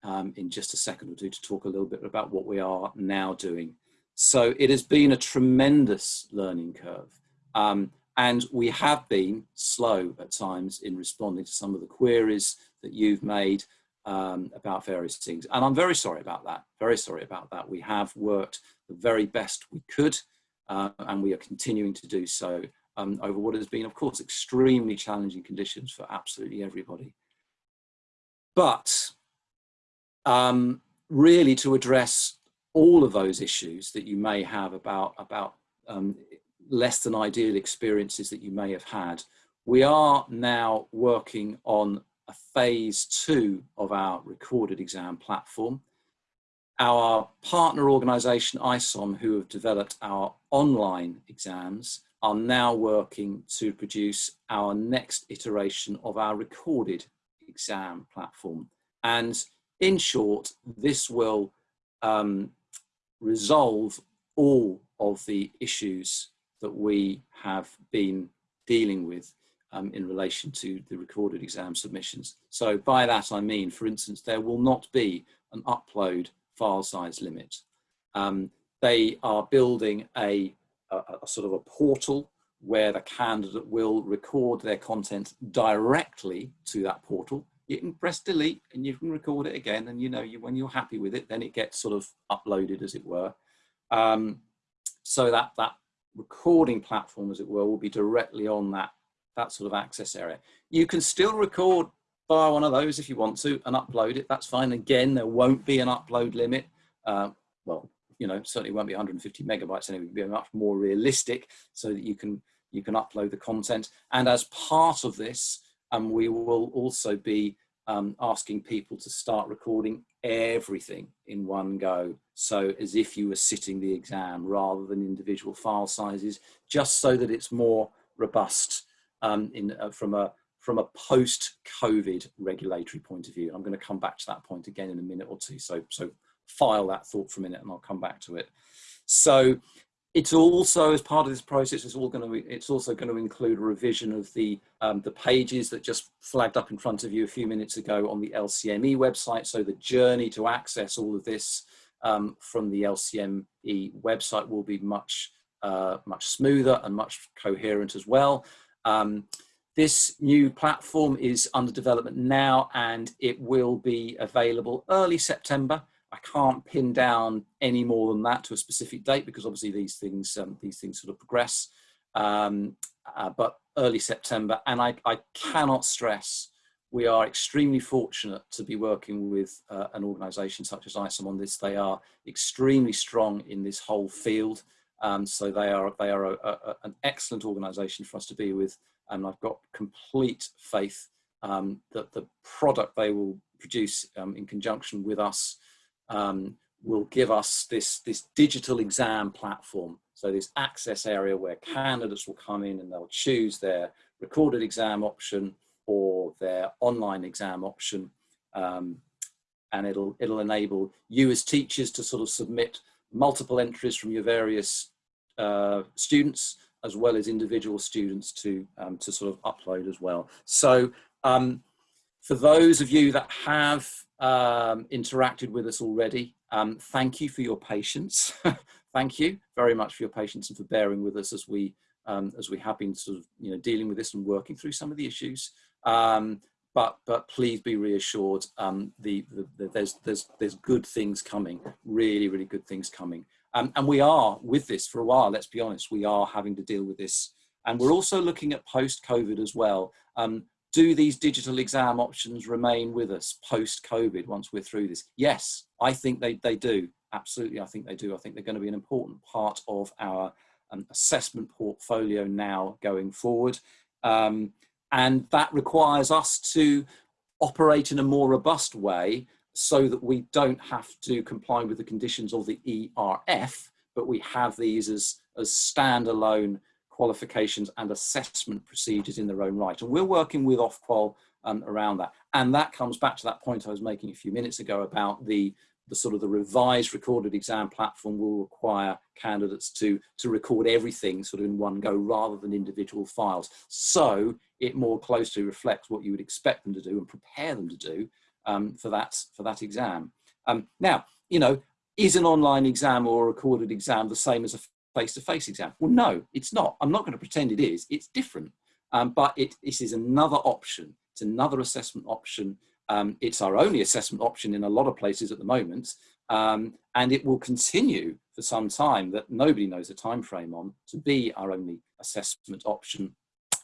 um, in just a second or two to talk a little bit about what we are now doing. So it has been a tremendous learning curve. Um, and we have been slow at times in responding to some of the queries that you've made um, about various things. And I'm very sorry about that, very sorry about that. We have worked the very best we could uh, and we are continuing to do so um, over what has been, of course, extremely challenging conditions for absolutely everybody. But um, really to address all of those issues that you may have about, about um, less than ideal experiences that you may have had, we are now working on a phase two of our recorded exam platform. Our partner organisation ISOM, who have developed our online exams, are now working to produce our next iteration of our recorded exam platform. And in short, this will um, resolve all of the issues that we have been dealing with um, in relation to the recorded exam submissions. So by that I mean, for instance, there will not be an upload file size limit. Um, they are building a, a, a sort of a portal where the candidate will record their content directly to that portal. You can press delete and you can record it again. And you know, you, when you're happy with it, then it gets sort of uploaded as it were. Um, so that, that recording platform, as it were, will be directly on that, that sort of access area. You can still record via one of those if you want to and upload it, that's fine. Again, there won't be an upload limit. Uh, well, you know, certainly won't be 150 megabytes and it would be much more realistic so that you can, you can upload the content. And as part of this, um, we will also be um, asking people to start recording everything in one go. So as if you were sitting the exam rather than individual file sizes, just so that it's more robust um, in, uh, from a from a post-COVID regulatory point of view. I'm going to come back to that point again in a minute or two. So, so file that thought for a minute and I'll come back to it. So it's also, as part of this process, it's, all going to, it's also going to include a revision of the, um, the pages that just flagged up in front of you a few minutes ago on the LCME website. So the journey to access all of this um, from the LCME website will be much, uh, much smoother and much coherent as well. Um, this new platform is under development now and it will be available early September. I can't pin down any more than that to a specific date because obviously these things um, these things sort of progress. Um, uh, but early September, and I, I cannot stress we are extremely fortunate to be working with uh, an organisation such as ISOM on this. They are extremely strong in this whole field. Um, so they are, they are a, a, an excellent organisation for us to be with. And I've got complete faith um, that the product they will produce um, in conjunction with us um, will give us this, this digital exam platform. So this access area where candidates will come in and they'll choose their recorded exam option or their online exam option. Um, and it'll, it'll enable you as teachers to sort of submit multiple entries from your various uh, students as well as individual students to, um, to sort of upload as well. So um, for those of you that have um, interacted with us already, um, thank you for your patience. thank you very much for your patience and for bearing with us as we um, as we have been sort of you know dealing with this and working through some of the issues. Um, but but please be reassured, um, the, the, the, there's there's there's good things coming, really really good things coming, um, and we are with this for a while. Let's be honest, we are having to deal with this, and we're also looking at post-COVID as well. Do these digital exam options remain with us post-COVID once we're through this? Yes, I think they, they do. Absolutely, I think they do. I think they're going to be an important part of our um, assessment portfolio now going forward. Um, and that requires us to operate in a more robust way so that we don't have to comply with the conditions of the ERF, but we have these as, as standalone qualifications and assessment procedures in their own right. And we're working with Ofqual um, around that. And that comes back to that point I was making a few minutes ago about the, the sort of the revised recorded exam platform will require candidates to, to record everything sort of in one go rather than individual files. So it more closely reflects what you would expect them to do and prepare them to do um, for, that, for that exam. Um, now, you know, is an online exam or a recorded exam the same as a face-to-face -face exam? Well, no, it's not. I'm not going to pretend it is. It's different. Um, but it, this is another option. It's another assessment option. Um, it's our only assessment option in a lot of places at the moment. Um, and it will continue for some time that nobody knows the time frame on to be our only assessment option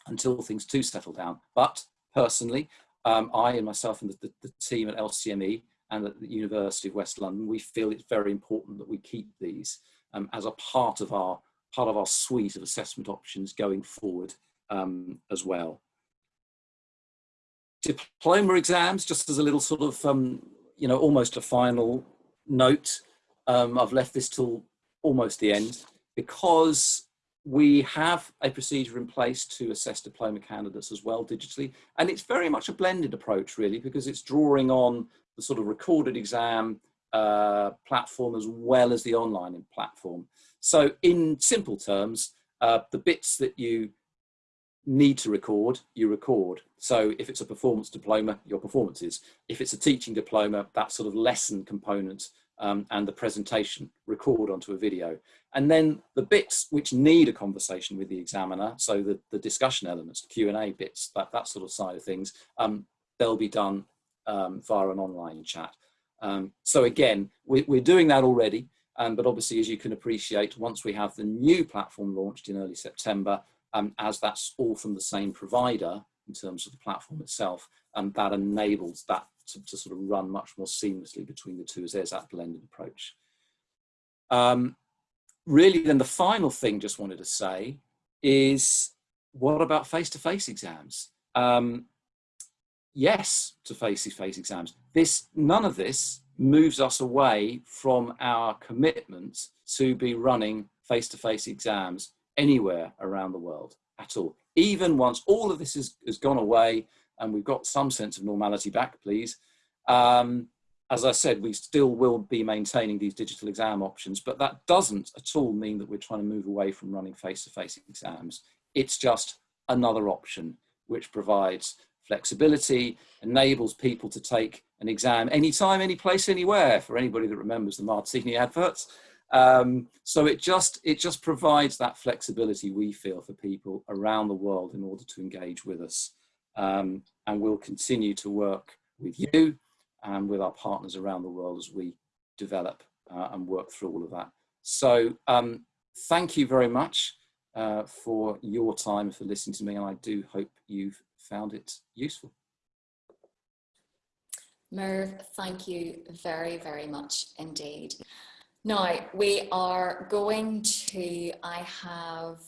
until things do settle down. But personally, um, I and myself and the, the, the, team at LCME and at the University of West London, we feel it's very important that we keep these um, as a part of our part of our suite of assessment options going forward um, as well. Diploma exams, just as a little sort of, um, you know, almost a final note. Um, I've left this till almost the end because we have a procedure in place to assess diploma candidates as well digitally. And it's very much a blended approach really because it's drawing on the sort of recorded exam uh, platform as well as the online platform. So in simple terms, uh, the bits that you need to record, you record. So if it's a performance diploma, your performances. If it's a teaching diploma, that sort of lesson component um, and the presentation record onto a video. And then the bits which need a conversation with the examiner, so the, the discussion elements, the Q&A bits, that, that sort of side of things, um, they'll be done um, via an online chat. Um, so again, we, we're doing that already, um, but obviously, as you can appreciate, once we have the new platform launched in early September, um, as that's all from the same provider in terms of the platform itself, um, that enables that to, to, sort of run much more seamlessly between the two as there's that blended approach. Um, really, then the final thing just wanted to say is, what about face-to-face -face exams? Um, yes to face-to-face -face exams. This, none of this moves us away from our commitment to be running face-to-face -face exams anywhere around the world at all. Even once all of this has, has gone away and we've got some sense of normality back, please, um, as I said, we still will be maintaining these digital exam options, but that doesn't at all mean that we're trying to move away from running face-to-face -face exams. It's just another option which provides flexibility, enables people to take an exam anytime, any place, anywhere, for anybody that remembers the Martini adverts. Um, so it just, it just provides that flexibility we feel for people around the world in order to engage with us. Um, and we'll continue to work with you and with our partners around the world as we develop uh, and work through all of that. So um, thank you very much uh, for your time, for listening to me, and I do hope you've found it useful. Merv, thank you very, very much indeed. Now we are going to, I have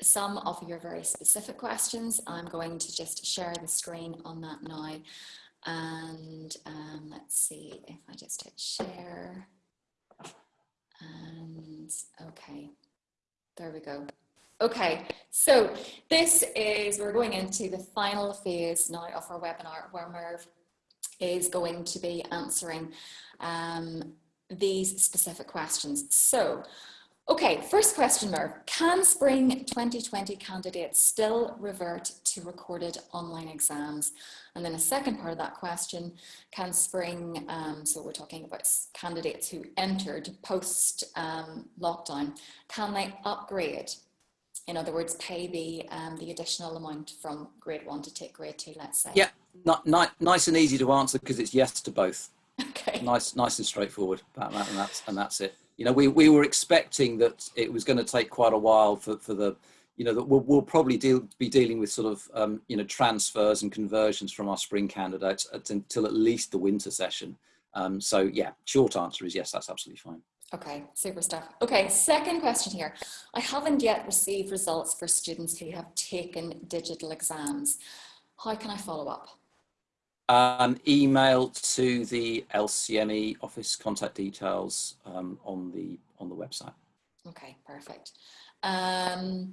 some of your very specific questions. I'm going to just share the screen on that now. And um, let's see if I just hit share. And okay, there we go. Okay, so this is, we're going into the final phase now of our webinar where Merv is going to be answering um, these specific questions. So, okay, first question, Merv. Can Spring 2020 candidates still revert to recorded online exams? And then a second part of that question, can Spring, um, so we're talking about candidates who entered post um, lockdown, can they upgrade in other words, pay the um, the additional amount from grade one to take grade two, let's say? Yeah, not, not, nice and easy to answer because it's yes to both. Okay. Nice, nice and straightforward about that, and that's and that's it. You know, we we were expecting that it was going to take quite a while for for the, you know, that we'll, we'll probably deal be dealing with sort of um, you know transfers and conversions from our spring candidates until at least the winter session. Um, so yeah, short answer is yes, that's absolutely fine. Okay, super stuff. Okay, second question here. I haven't yet received results for students who have taken digital exams. How can I follow up? Um, email to the LCME office contact details um, on the on the website. Okay, perfect. Um,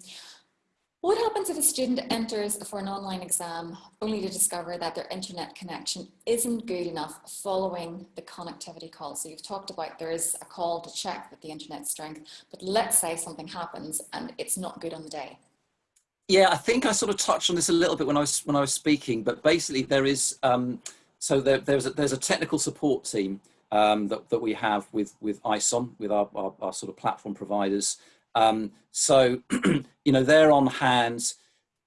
what happens if a student enters for an online exam only to discover that their internet connection isn't good enough following the connectivity call? So you've talked about there is a call to check that the internet strength, but let's say something happens and it's not good on the day. Yeah, I think I sort of touched on this a little bit when I was when I was speaking, but basically there is um, so there, there's a, there's a technical support team um, that that we have with with ISOM with our, our, our sort of platform providers um, so, you know, they're on hand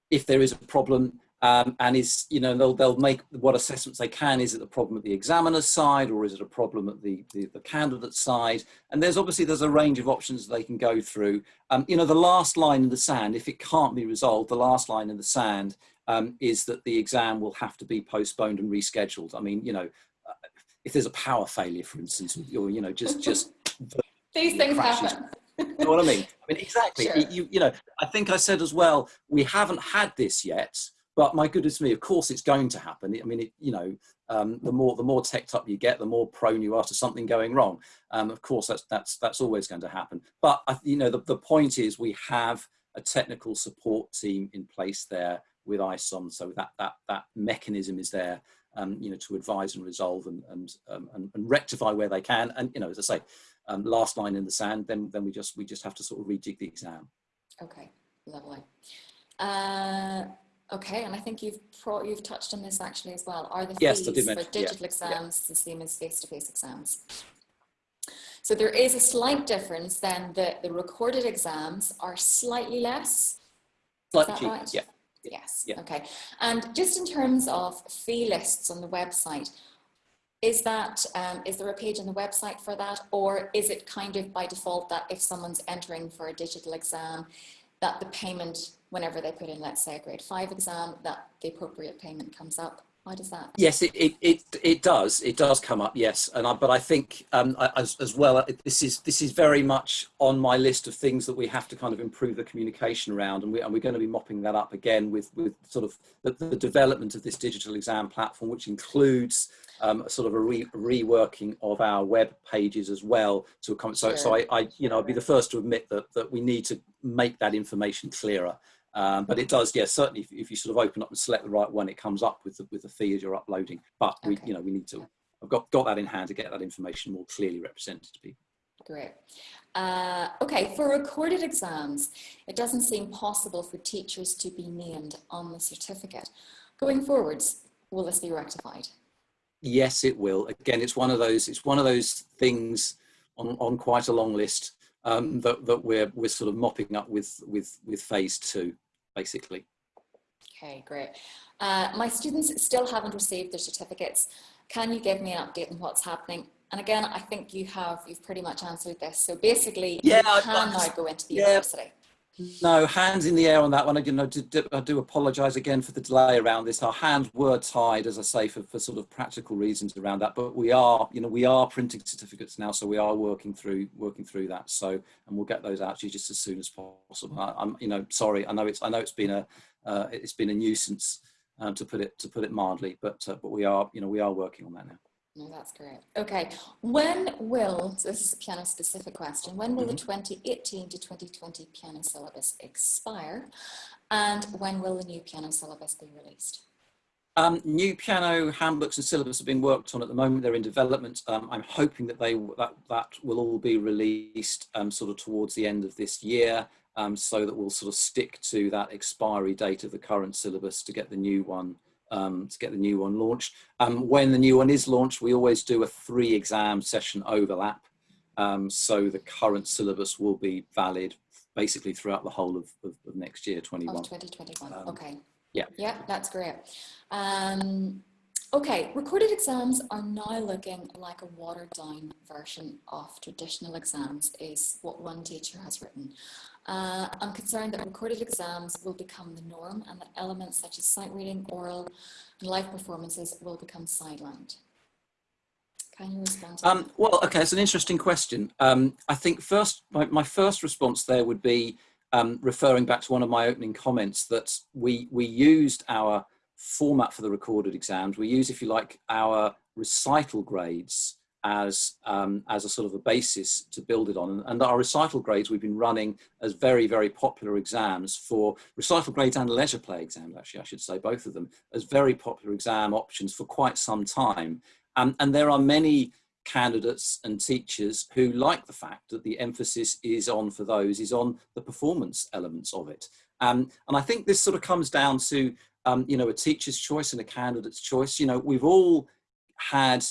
if there is a problem um, and is, you know, they'll, they'll make what assessments they can. Is it a problem at the examiner's side or is it a problem at the, the, the candidate side? And there's obviously, there's a range of options they can go through. Um, you know, the last line in the sand, if it can't be resolved, the last line in the sand um, is that the exam will have to be postponed and rescheduled. I mean, you know, uh, if there's a power failure, for instance, or, you know, just, just. These things crashes, happen you know what I mean? I mean, exactly. Sure. You, you know, I think I said as well, we haven't had this yet, but my goodness me, of course it's going to happen. I mean, it, you know, um, the more the more teched up you get, the more prone you are to something going wrong. Um, of course, that's that's that's always going to happen. But I you know, the, the point is we have a technical support team in place there with ISOM, so that that that mechanism is there, um, you know, to advise and resolve and and, um, and and rectify where they can. And you know, as I say, um, last line in the sand, then then we just we just have to sort of rejig the exam. Okay, lovely. Uh, okay, and I think you've pro you've touched on this actually as well. Are the yes, fees for digital yeah. exams yeah. the same as face-to-face -face exams? So there is a slight difference then the, the recorded exams are slightly less. Slightly cheaper, right? yeah. Yes, yeah. okay. And just in terms of fee lists on the website, is that um, is there a page on the website for that or is it kind of by default that if someone's entering for a digital exam that the payment whenever they put in let's say a grade five exam that the appropriate payment comes up why does that? Yes it it it, it does. It does come up yes. And I, but i think um, as, as well this is this is very much on my list of things that we have to kind of improve the communication around. And, we, and we're going to be mopping that up again with with sort of the, the development of this digital exam platform which includes um, sort of a re reworking of our web pages as well to accommodate. So, so I, I, you know, I'd be the first to admit that that we need to make that information clearer. Um, but it does, yes, yeah, certainly if, if, you sort of open up and select the right one, it comes up with the, with the fee as you're uploading. But we, okay. you know, we need to. I've got got that in hand to get that information more clearly represented to people. Great. Uh, okay, for recorded exams, it doesn't seem possible for teachers to be named on the certificate. Going forwards, will this be rectified? yes, it will. Again, it's one of those. It's one of those things on, on quite a long list um, that, that we're we're sort of mopping up with with with phase two, basically. Okay, great. Uh, my students still haven't received their certificates. Can you give me an update on what's happening? And again, I think you have you've pretty much answered this. So basically, yeah, you can now go into the yeah. university. No, hands in the air on that one. I, do, I do apologise again for the delay around this. Our hands were tied, as I say, for, for sort of practical reasons around that. But we are, you know, we are printing certificates now, so we are working through working through that. So, and we'll get those out to you just as soon as possible. I, am you know, sorry. I know it's I know it's been a uh, it's been a nuisance um, to put it to put it mildly, but uh, but we are, you know, we are working on that now. No, that's great. Okay, when will, so this is a piano specific question, when will mm -hmm. the 2018 to 2020 piano syllabus expire and when will the new piano syllabus be released? Um, new piano handbooks and syllabus are being worked on at the moment. They're in development. Um, I'm hoping that they that that will all be released um, sort of towards the end of this year, um, so that we'll sort of stick to that expiry date of the current syllabus to get the new one um, to get the new one launched. Um, when the new one is launched, we always do a three exam session overlap. Um, so the current syllabus will be valid basically throughout the whole of, of, of next year, 21. Of 2021, um, okay. Yeah. Yeah, that's great. Um, okay, recorded exams are now looking like a watered down version of traditional exams is what one teacher has written. Uh, I'm concerned that recorded exams will become the norm and that elements such as sight reading, oral and live performances will become sidelined. Can you respond to um, Well, okay, it's an interesting question. Um, I think first, my, my, first response there would be um, referring back to one of my opening comments that we, we used our format for the recorded exams. We use, if you like, our recital grades as um, as a sort of a basis to build it on. And our recital grades we've been running as very, very popular exams for recital grades and leisure play exams, actually, I should say, both of them, as very popular exam options for quite some time. Um, and there are many candidates and teachers who like the fact that the emphasis is on for those is on the performance elements of it. Um, and I think this sort of comes down to, um, you know, a teacher's choice and a candidate's choice. You know, we've all had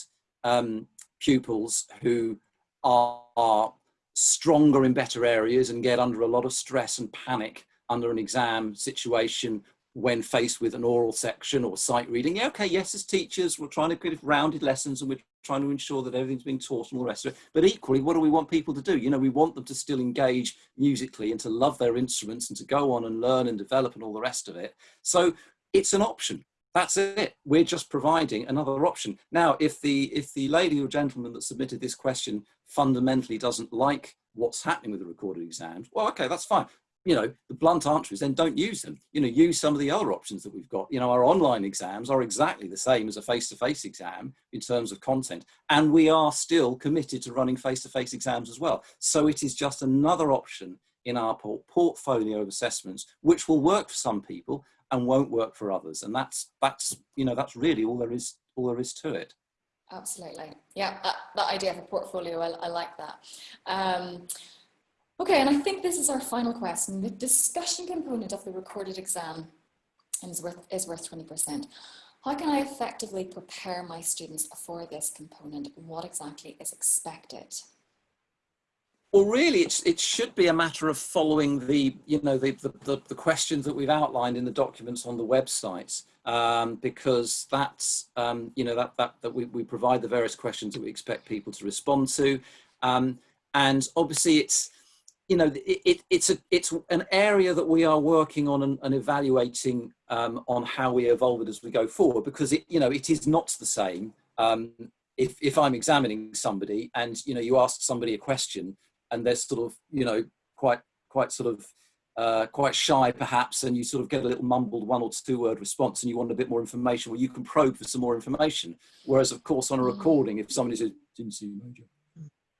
um, pupils who are, stronger in better areas and get under a lot of stress and panic under an exam situation when faced with an oral section or sight reading. Yeah, okay, yes, as teachers, we're trying to give rounded lessons and we're trying to ensure that everything's being taught and all the rest of it. But equally, what do we want people to do? You know, we want them to still engage musically and to love their instruments and to go on and learn and develop and all the rest of it. So it's an option. That's it. We're just providing another option. Now, if the if the lady or gentleman that submitted this question fundamentally doesn't like what's happening with the recorded exams, well, okay, that's fine. You know, the blunt answer is then don't use them. You know, use some of the other options that we've got. You know, our online exams are exactly the same as a face-to-face -face exam in terms of content. And we are still committed to running face-to-face -face exams as well. So it is just another option in our portfolio of assessments, which will work for some people and won't work for others. And that's, that's, you know, that's really all there is, all there is to it. Absolutely. Yeah, that, that idea of a portfolio, I, I like that. Um, okay, and I think this is our final question. The discussion component of the recorded exam is worth, is worth 20%. How can I effectively prepare my students for this component? What exactly is expected? Well, really, it's, it should be a matter of following the, you know, the, the, the questions that we've outlined in the documents on the website, um, because that's, um, you know, that, that, that we, we provide the various questions that we expect people to respond to. Um, and obviously it's, you know, it, it, it's, a, it's an area that we are working on and, and evaluating um, on how we evolve it as we go forward, because it, you know, it is not the same um, if, if I'm examining somebody and, you know, you ask somebody a question and they're sort of, you know, quite, quite sort of, uh, quite shy perhaps, and you sort of get a little mumbled one or two word response and you want a bit more information, well, you can probe for some more information. Whereas of course on a mm. recording, if somebody says, didn't see major,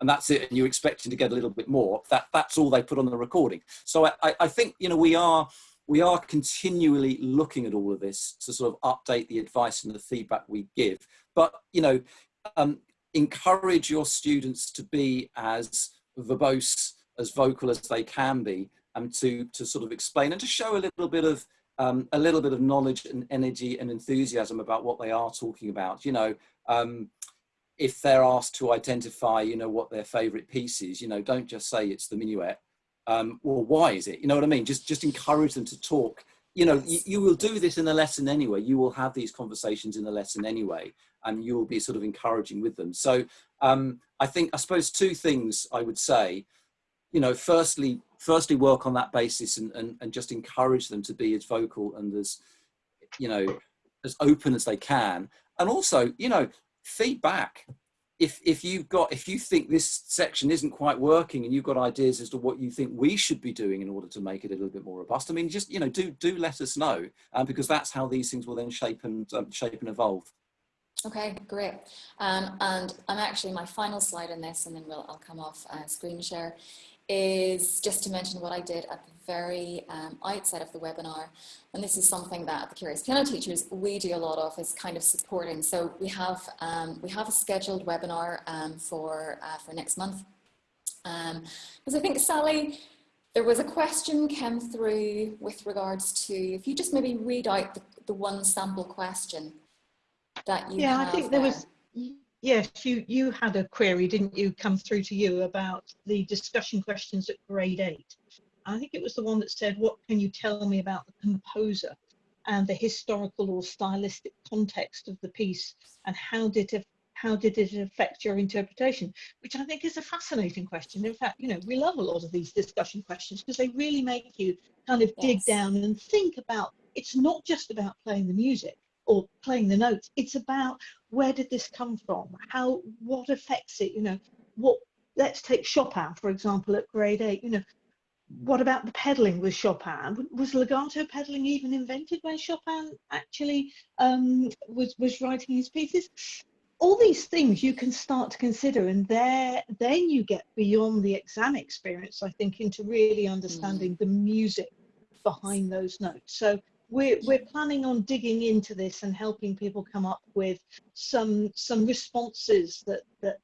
and that's it, and you're expecting to get a little bit more, that, that's all they put on the recording. So I, I think, you know, we are, we are continually looking at all of this to sort of update the advice and the feedback we give. But, you know, um, encourage your students to be as verbose, as vocal as they can be, and to, to sort of explain and to show a little bit of um, a little bit of knowledge and energy and enthusiasm about what they are talking about. You know, um, if they're asked to identify, you know, what their favorite piece is, you know, don't just say it's the minuet. Um, well, why is it? You know what I mean? Just, just encourage them to talk. You know, you, you will do this in a lesson anyway. You will have these conversations in the lesson anyway, and you will be sort of encouraging with them. So um, I think, I suppose two things I would say, you know, firstly, firstly work on that basis and, and, and just encourage them to be as vocal and as, you know, as open as they can. And also, you know, feedback. If, if you've got, if you think this section isn't quite working and you've got ideas as to what you think we should be doing in order to make it a little bit more robust, I mean, just, you know, do, do let us know um, because that's how these things will then shape and um, shape and evolve. Okay, great. Um, and I'm actually my final slide on this, and then we'll I'll come off uh, screen share, is just to mention what I did at the very um, outset of the webinar. And this is something that the Curious Piano Teachers we do a lot of is kind of supporting. So we have um, we have a scheduled webinar um, for uh, for next month. Because um, I think Sally, there was a question came through with regards to if you just maybe read out the, the one sample question that you yeah, I think there. there was. Yes, you you had a query, didn't you, come through to you about the discussion questions at grade eight. I think it was the one that said, "What can you tell me about the composer and the historical or stylistic context of the piece, and how did it how did it affect your interpretation?" Which I think is a fascinating question. In fact, you know, we love a lot of these discussion questions because they really make you kind of dig down and think about. It's not just about playing the music or playing the notes. It's about where did this come from? How, what affects it? You know, what, let's take Chopin, for example, at grade eight, you know, what about the pedaling with Chopin? Was legato pedaling even invented when Chopin actually um, was, was writing his pieces? All these things you can start to consider and there, then you get beyond the exam experience, I think, into really understanding the music behind those notes. So we're, we're planning on digging into this and helping people come up with some some responses that that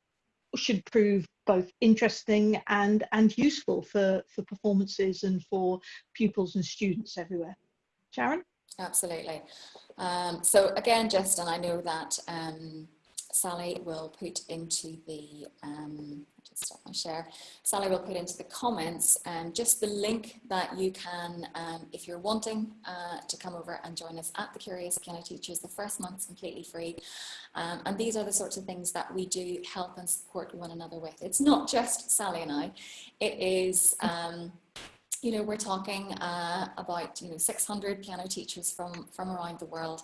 should prove both interesting and and useful for for performances and for pupils and students everywhere sharon Absolutely. Um, so again, Justin, I know that um, Sally will put into the, um, just stop my share, Sally will put into the comments um, just the link that you can, um, if you're wanting uh, to come over and join us at the Curious Piano Teachers, the first month's completely free. Um, and these are the sorts of things that we do help and support one another with. It's not just Sally and I, it is um, you know, we're talking uh, about, you know, 600 piano teachers from, from around the world.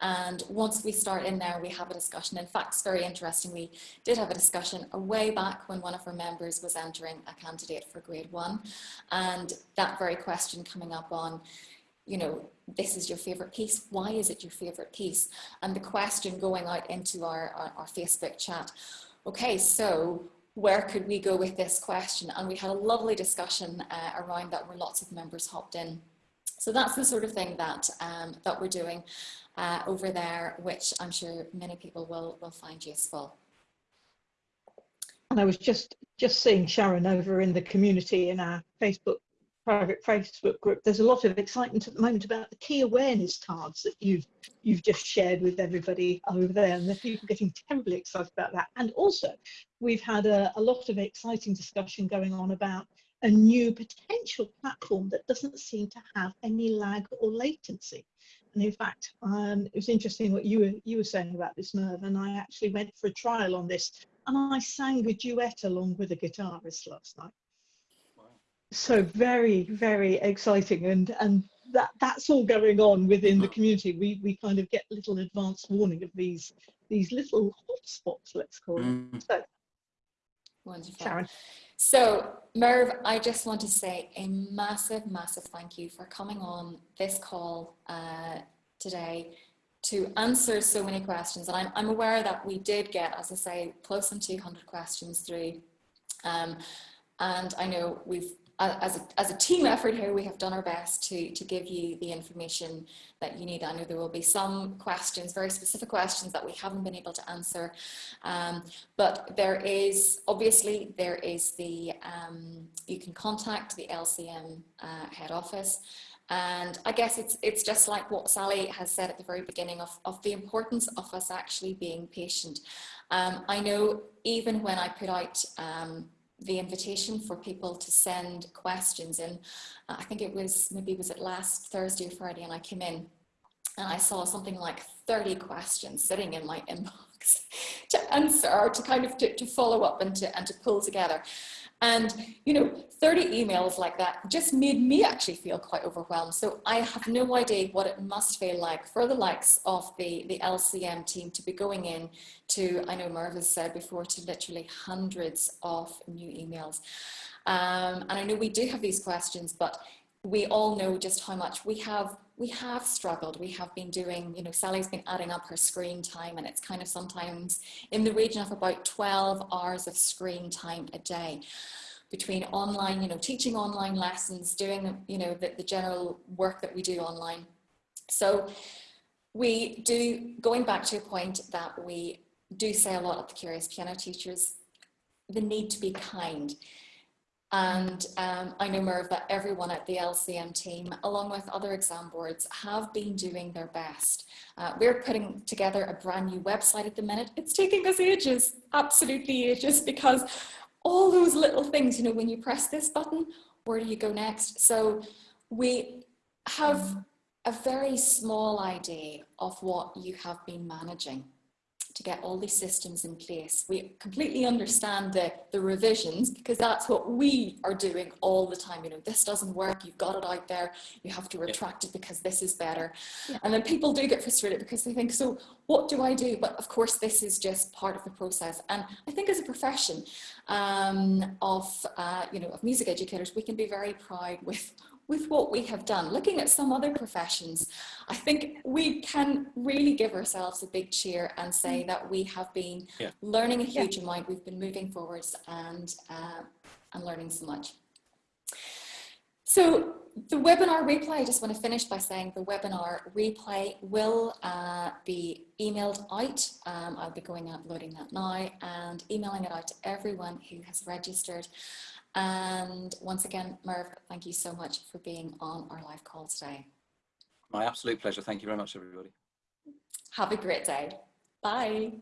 And once we start in there, we have a discussion. In fact, very interesting. We did have a discussion way back when one of our members was entering a candidate for grade one. And that very question coming up on, you know, this is your favorite piece. Why is it your favorite piece? And the question going out into our, our, our Facebook chat. Okay, so where could we go with this question? And we had a lovely discussion uh, around that where lots of members hopped in. So that's the sort of thing that, um, that we're doing uh, over there, which I'm sure many people will, will find useful. and i was just just seeing sharon over in the community in our facebook private facebook group there's a lot of excitement at the moment about the key awareness cards that you've you've just shared with everybody over there and the people getting terribly excited about that. And also we've had a, a lot of exciting discussion going on about a new potential platform that doesn't seem to have any lag or latency. And in fact um, it was interesting what you were you were saying about this Merv and I actually went for a trial on this and I sang a duet along with a guitarist last night so very very exciting and and that that's all going on within the community we we kind of get little advance warning of these these little hotspots let's call them Mm. so Wonderful. sharon So Merv, I just want to say a massive, massive thank you for coming on this call uh, today to answer so many questions. And I'm, I'm aware that we did get, as I say, close on 200 questions through. Um, and I know we've, as a, as a team effort here, we have done our best to, to give you the information that you need. I know there will be some questions, very specific questions that we haven't been able to answer. Um, but there is, obviously, there is the, um, you can contact the LCM uh, head office. And I guess it's, it's just like what Sally has said at the very beginning of, of the importance of us actually being patient. Um, I know even when I put out um, the invitation for people to send questions in, uh, I think it was, maybe was it last Thursday or Friday and I came in and I saw something like 30 questions sitting in my inbox to answer or to kind of to, to follow up and to, and to pull together. And, you know, 30 emails like that just made me actually feel quite overwhelmed. So I have no idea what it must feel like for the likes of the, the LCM team to be going in to, I know Merv has said before, to literally hundreds of new emails. Um, and I know we do have these questions, but we all know just how much we have we have struggled. We have been doing you know sally's been adding up her screen time and it's kind of sometimes in the region of about 12 hours of screen time a day between online you know teaching online lessons doing you know the, the general work that we do online. So we do going back to a point that we do say a lot of the curious piano teachers the need to be kind and um, I know, Merv, that everyone at the LCM team, along with other exam boards, have been doing their best. Uh, we're putting together a brand new website at the minute. It's taking us ages, absolutely ages, because all those little things, you know, when you press this button, where do you go next? So we have a very small idea of what you have been managing to get all these systems in place. We completely understand the, the revisions because that's what we are doing all the time. You know, this doesn't work, you've got it out there, you have to retract it because this is better. Yeah. And then people do get frustrated because they think, so what do I do? But of course, this is just part of the process. And I think as a profession um, of, uh, you know, of music educators, we can be very proud with with what we have done, looking at some other professions, I think we can really give ourselves a big cheer and say mm. that we have been yeah. learning a huge yeah. amount. We've been moving forwards and, uh, and learning so much. So the webinar replay, I just want to finish by saying the webinar replay will uh, be emailed out. Um, I'll be going out loading that now and emailing it out to everyone who has registered. And once again, Merv, thank you so much for being on our live call today. My absolute pleasure. Thank you very much, everybody. Have a great day. Bye.